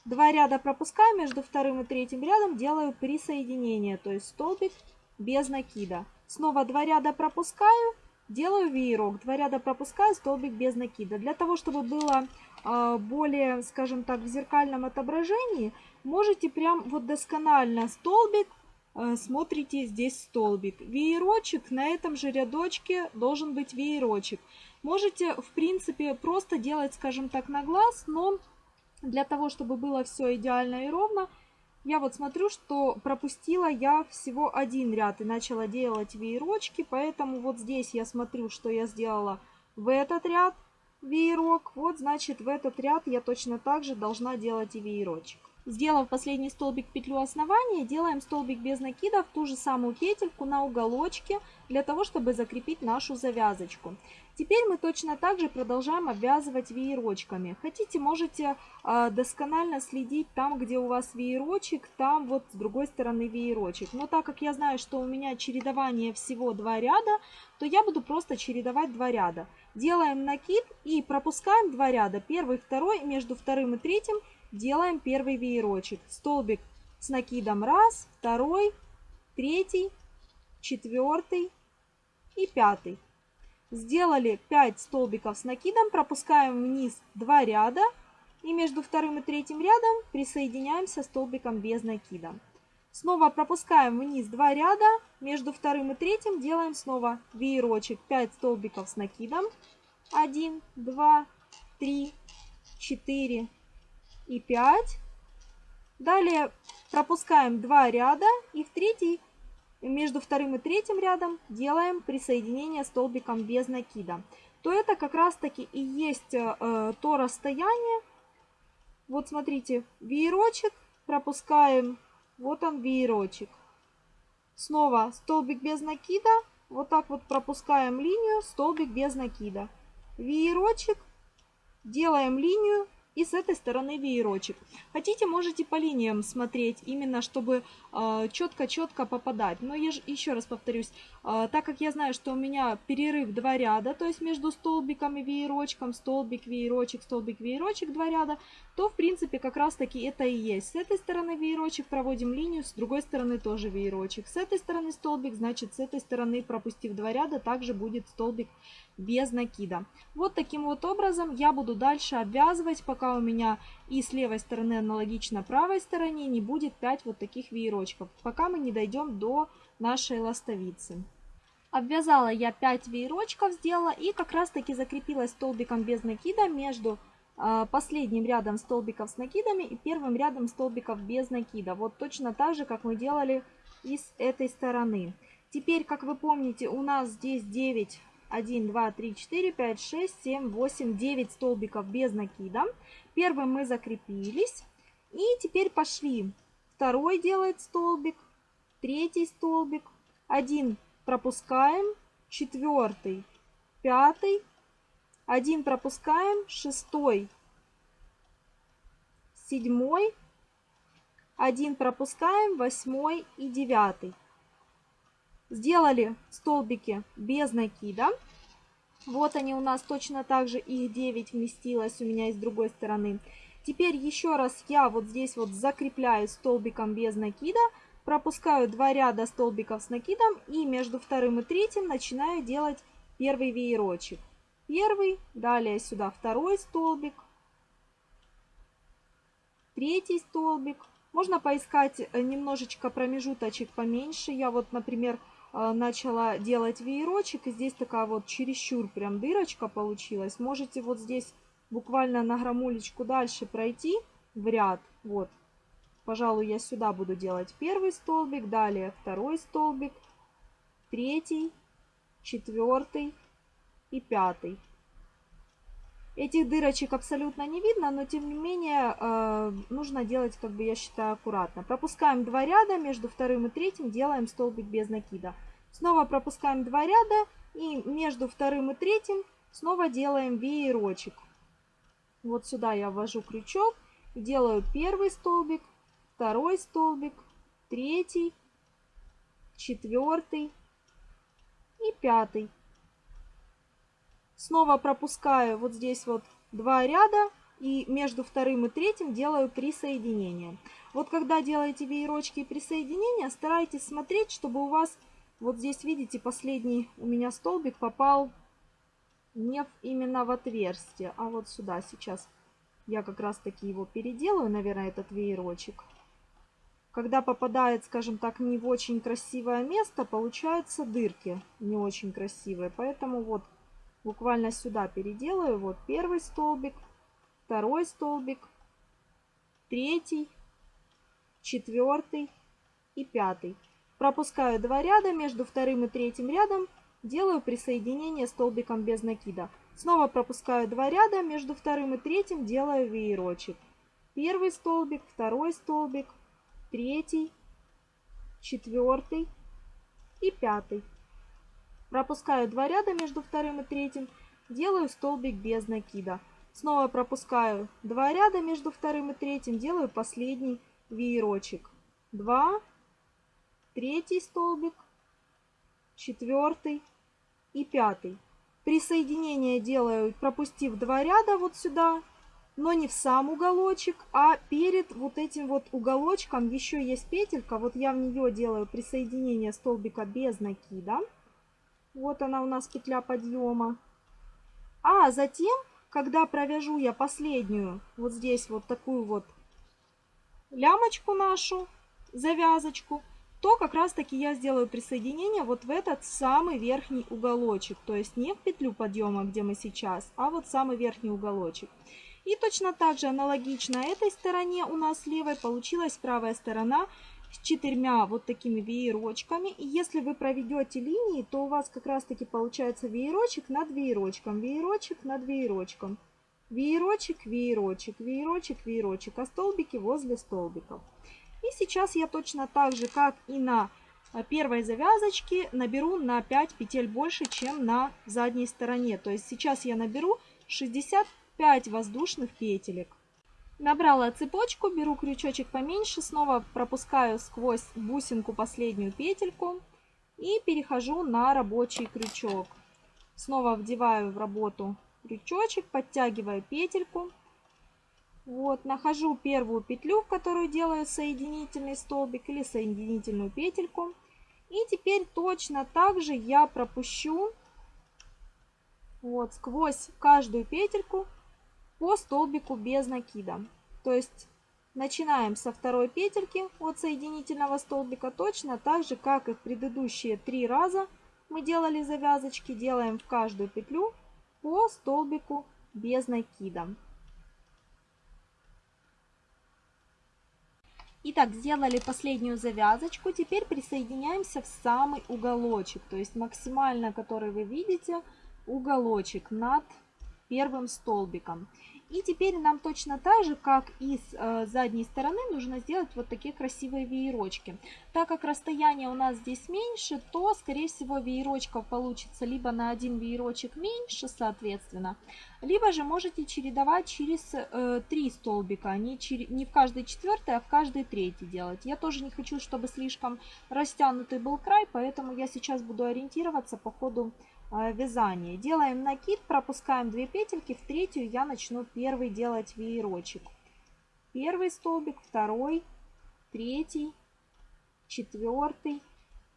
Speaker 1: Два ряда пропускаю, между вторым и третьим рядом делаю присоединение, то есть столбик без накида. Снова два ряда пропускаю, делаю веерок. Два ряда пропускаю, столбик без накида. Для того, чтобы было а, более, скажем так, в зеркальном отображении, можете прям вот досконально столбик, а, смотрите здесь столбик. Веерочек, на этом же рядочке должен быть веерочек. Можете, в принципе, просто делать, скажем так, на глаз, но для того, чтобы было все идеально и ровно, я вот смотрю, что пропустила я всего один ряд и начала делать веерочки, поэтому вот здесь я смотрю, что я сделала в этот ряд веерок, вот значит в этот ряд я точно так же должна делать и веерочек. Сделав последний столбик петлю основания, делаем столбик без накида в ту же самую петельку на уголочке, для того, чтобы закрепить нашу завязочку. Теперь мы точно так же продолжаем обвязывать веерочками. Хотите, можете э, досконально следить там, где у вас веерочек, там вот с другой стороны веерочек. Но так как я знаю, что у меня чередование всего два ряда, то я буду просто чередовать два ряда. Делаем накид и пропускаем два ряда, первый, второй, между вторым и третьим – делаем первый веерочек. Столбик с накидом раз, второй, третий, четвертый и пятый. Сделали 5 столбиков с накидом, пропускаем вниз 2 ряда и между вторым и третьим рядом присоединяемся столбиком без накида. Снова пропускаем вниз 2 ряда, между вторым и третьим делаем снова веерочек 5 столбиков с накидом. 1, 2, 3, 4, и 5. Далее пропускаем два ряда и в третий, между вторым и третьим рядом делаем присоединение столбиком без накида. То это как раз таки и есть э, то расстояние. Вот смотрите, веерочек пропускаем, вот он веерочек. Снова столбик без накида, вот так вот пропускаем линию, столбик без накида. Веерочек, делаем линию, и с этой стороны веерочек. Хотите, можете по линиям смотреть, именно чтобы а, четко-четко э, попадать. Но я же еще раз повторюсь, э, так как я знаю, что у меня перерыв два ряда, то есть между столбиком и веерочком, столбик, веерочек, столбик, веерочек, два ряда, то в принципе как раз таки это и есть. С этой стороны веерочек проводим линию, с другой стороны тоже веерочек. С этой стороны столбик, значит с этой стороны пропустив два ряда, также будет столбик без накида. Вот таким вот образом я буду дальше обвязывать, пока у меня и с левой стороны аналогично правой стороне не будет 5 вот таких веерочков, пока мы не дойдем до нашей ластовицы. Обвязала я 5 веерочков, сделала и как раз таки закрепилась столбиком без накида между а, последним рядом столбиков с накидами и первым рядом столбиков без накида. Вот точно так же, как мы делали и с этой стороны. Теперь, как вы помните, у нас здесь 9 1, 2, 3, 4, 5, 6, 7, 8, 9 столбиков без накида. Первым мы закрепились. И теперь пошли. Второй делает столбик, третий столбик. Один пропускаем, четвертый, пятый. Один пропускаем, шестой, седьмой. Один пропускаем, восьмой и девятый. Сделали столбики без накида. Вот они у нас точно так же, их 9 вместилось у меня и с другой стороны. Теперь еще раз я вот здесь вот закрепляю столбиком без накида, пропускаю два ряда столбиков с накидом и между вторым и третьим начинаю делать первый веерочек. Первый, далее сюда второй столбик, третий столбик. Можно поискать э, немножечко промежуточек поменьше. Я вот, например, а, начала делать веерочек. И здесь такая вот чересчур прям дырочка получилась. Можете вот здесь буквально на грамулечку дальше пройти в ряд. Вот. Пожалуй, я сюда буду делать первый столбик, далее второй столбик, третий, четвертый и пятый. Этих дырочек абсолютно не видно, но тем не менее э, нужно делать, как бы я считаю, аккуратно. Пропускаем два ряда, между вторым и третьим делаем столбик без накида. Снова пропускаем два ряда и между вторым и третьим снова делаем веерочек. Вот сюда я ввожу крючок и делаю первый столбик, второй столбик, третий, четвертый и пятый. Снова пропускаю вот здесь вот два ряда и между вторым и третьим делаю присоединение. Вот когда делаете веерочки и присоединения, старайтесь смотреть, чтобы у вас вот здесь, видите, последний у меня столбик попал не в, именно в отверстие, а вот сюда сейчас. Я как раз таки его переделаю, наверное, этот веерочек. Когда попадает, скажем так, не в очень красивое место, получаются дырки не очень красивые. Поэтому вот буквально сюда переделаю. Вот первый столбик, второй столбик, третий, четвертый и пятый. Пропускаю два ряда, между вторым и третьим рядом делаю присоединение столбиком без накида. Снова пропускаю два ряда, между вторым и третьим делаю веерочек. Первый столбик, второй столбик, третий, четвертый и пятый. Пропускаю два ряда между вторым и третьим, делаю столбик без накида. Снова пропускаю два ряда между вторым и третьим, делаю последний веерочек. 2, третий столбик, четвертый и пятый. Присоединение делаю, пропустив два ряда вот сюда, но не в сам уголочек, а перед вот этим вот уголочком еще есть петелька. Вот я в нее делаю присоединение столбика без накида. Вот она у нас петля подъема. А затем, когда провяжу я последнюю, вот здесь вот такую вот лямочку нашу, завязочку, то как раз таки я сделаю присоединение вот в этот самый верхний уголочек. То есть не в петлю подъема, где мы сейчас, а вот самый верхний уголочек. И точно так же аналогично этой стороне у нас левой получилась правая сторона – с четырьмя вот такими веерочками. И если вы проведете линии, то у вас как раз таки получается веерочек над веерочком, веерочек над веерочком. Веерочек, веерочек, веерочек, веерочек, а столбики возле столбиков. И сейчас я точно так же, как и на э, первой завязочке, наберу на 5 петель больше, чем на задней стороне. То есть сейчас я наберу 65 воздушных петелек. Набрала цепочку, беру крючочек поменьше, снова пропускаю сквозь бусинку последнюю петельку и перехожу на рабочий крючок. Снова вдеваю в работу крючочек, подтягиваю петельку. Вот, нахожу первую петлю, в которую делаю соединительный столбик или соединительную петельку. И теперь точно так же я пропущу вот сквозь каждую петельку по столбику без накида. То есть начинаем со второй петельки от соединительного столбика. Точно так же, как и в предыдущие три раза мы делали завязочки, делаем в каждую петлю по столбику без накида. Итак, сделали последнюю завязочку. Теперь присоединяемся в самый уголочек, то есть максимально, который вы видите, уголочек над первым столбиком. И теперь нам точно так же, как и с э, задней стороны, нужно сделать вот такие красивые веерочки. Так как расстояние у нас здесь меньше, то, скорее всего, веерочков получится либо на один веерочек меньше, соответственно, либо же можете чередовать через э, три столбика, не, не в каждый четвертый, а в каждый третий делать. Я тоже не хочу, чтобы слишком растянутый был край, поэтому я сейчас буду ориентироваться по ходу Э, вязание. Делаем накид, пропускаем 2 петельки, в третью я начну первый делать веерочек. Первый столбик, второй, третий, четвертый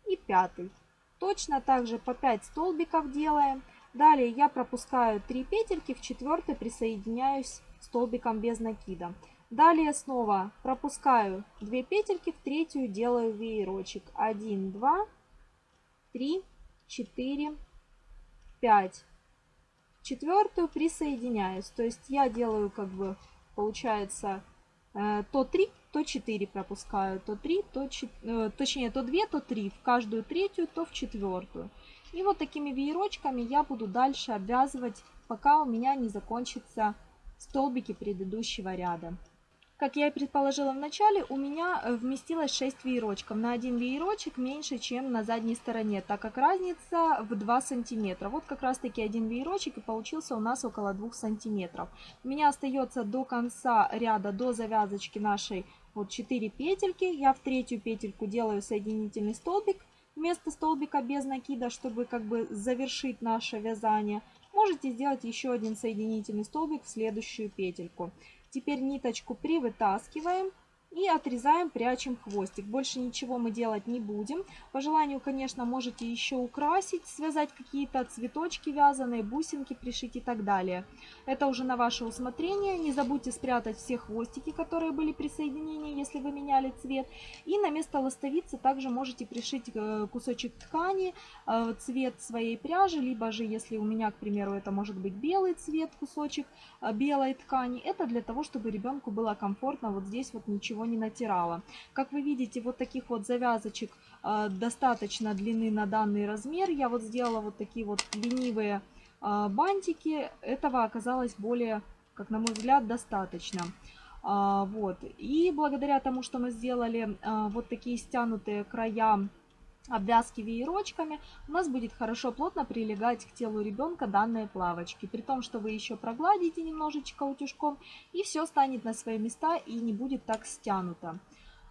Speaker 1: и пятый. Точно так же по 5 столбиков делаем. Далее я пропускаю 3 петельки, в четвертый присоединяюсь столбиком без накида. Далее снова пропускаю 2 петельки, в третью делаю веерочек. 1, 2, 3, 4, 5. Четвертую присоединяюсь. То есть я делаю как бы, получается, э, то 3, то 4 пропускаю, то 3, то 4, э, точнее, то 2, то 3, в каждую третью, то в четвертую. И вот такими веерочками я буду дальше обвязывать, пока у меня не закончатся столбики предыдущего ряда. Как я и предположила в начале, у меня э, вместилось 6 веерочков. На один веерочек меньше, чем на задней стороне, так как разница в 2 сантиметра. Вот как раз таки один веерочек и получился у нас около 2 сантиметров. У меня остается до конца ряда, до завязочки нашей вот 4 петельки. Я в третью петельку делаю соединительный столбик вместо столбика без накида, чтобы как бы завершить наше вязание можете сделать еще один соединительный столбик в следующую петельку. Теперь ниточку привытаскиваем и отрезаем, прячем хвостик. Больше ничего мы делать не будем. По желанию, конечно, можете еще украсить, связать какие-то цветочки вязаные, бусинки пришить и так далее. Это уже на ваше усмотрение. Не забудьте спрятать все хвостики, которые были при соединении, если вы меняли цвет. И на место ластовицы также можете пришить э, кусочек ткани, э, цвет своей пряжи, либо же, если у меня, к примеру, это может быть белый цвет, кусочек э, белой ткани. Это для того, чтобы ребенку было комфортно вот здесь вот ничего не натирала. Как вы видите, вот таких вот завязочек э, достаточно длины на данный размер. Я вот сделала вот такие вот ленивые э, бантики. Этого оказалось более, как на мой взгляд, достаточно. Э, вот. И благодаря тому, что мы сделали вот такие стянутые края обвязки веерочками, у нас будет хорошо плотно прилегать к телу ребенка данные плавочки, при том, что вы еще прогладите немножечко утюжком, и все станет на свои места и не будет так стянуто.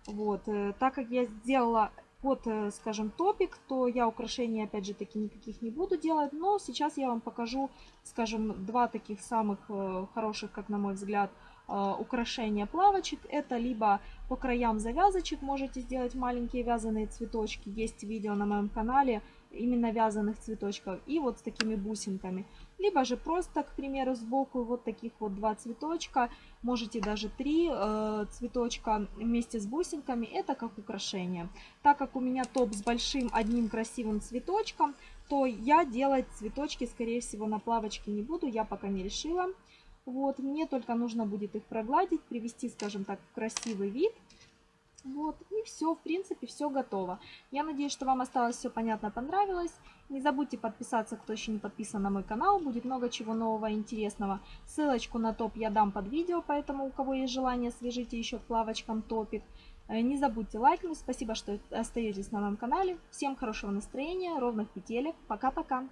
Speaker 1: Вот, э, так как я сделала под, э, скажем, топик, то я украшений, опять же, таки никаких не буду делать, но сейчас я вам покажу, скажем, два таких самых э, хороших, как на мой взгляд, Э, украшения плавочек. Это либо по краям завязочек можете сделать маленькие вязаные цветочки. Есть видео на моем канале именно вязаных цветочков. И вот с такими бусинками. Либо же просто, к примеру, сбоку вот таких вот два цветочка. Можете даже три э, цветочка вместе с бусинками. Это как украшение. Так как у меня топ с большим одним красивым цветочком, то я делать цветочки, скорее всего, на плавочке не буду. Я пока не решила. Вот, мне только нужно будет их прогладить, привести, скажем так, в красивый вид. Вот, и все, в принципе, все готово. Я надеюсь, что вам осталось все понятно, понравилось. Не забудьте подписаться, кто еще не подписан на мой канал, будет много чего нового интересного. Ссылочку на топ я дам под видео, поэтому у кого есть желание, свяжите еще плавочкам лавочкам топик. Э, не забудьте лайкнуть, спасибо, что остаетесь на моем канале. Всем хорошего настроения, ровных петелек, пока-пока!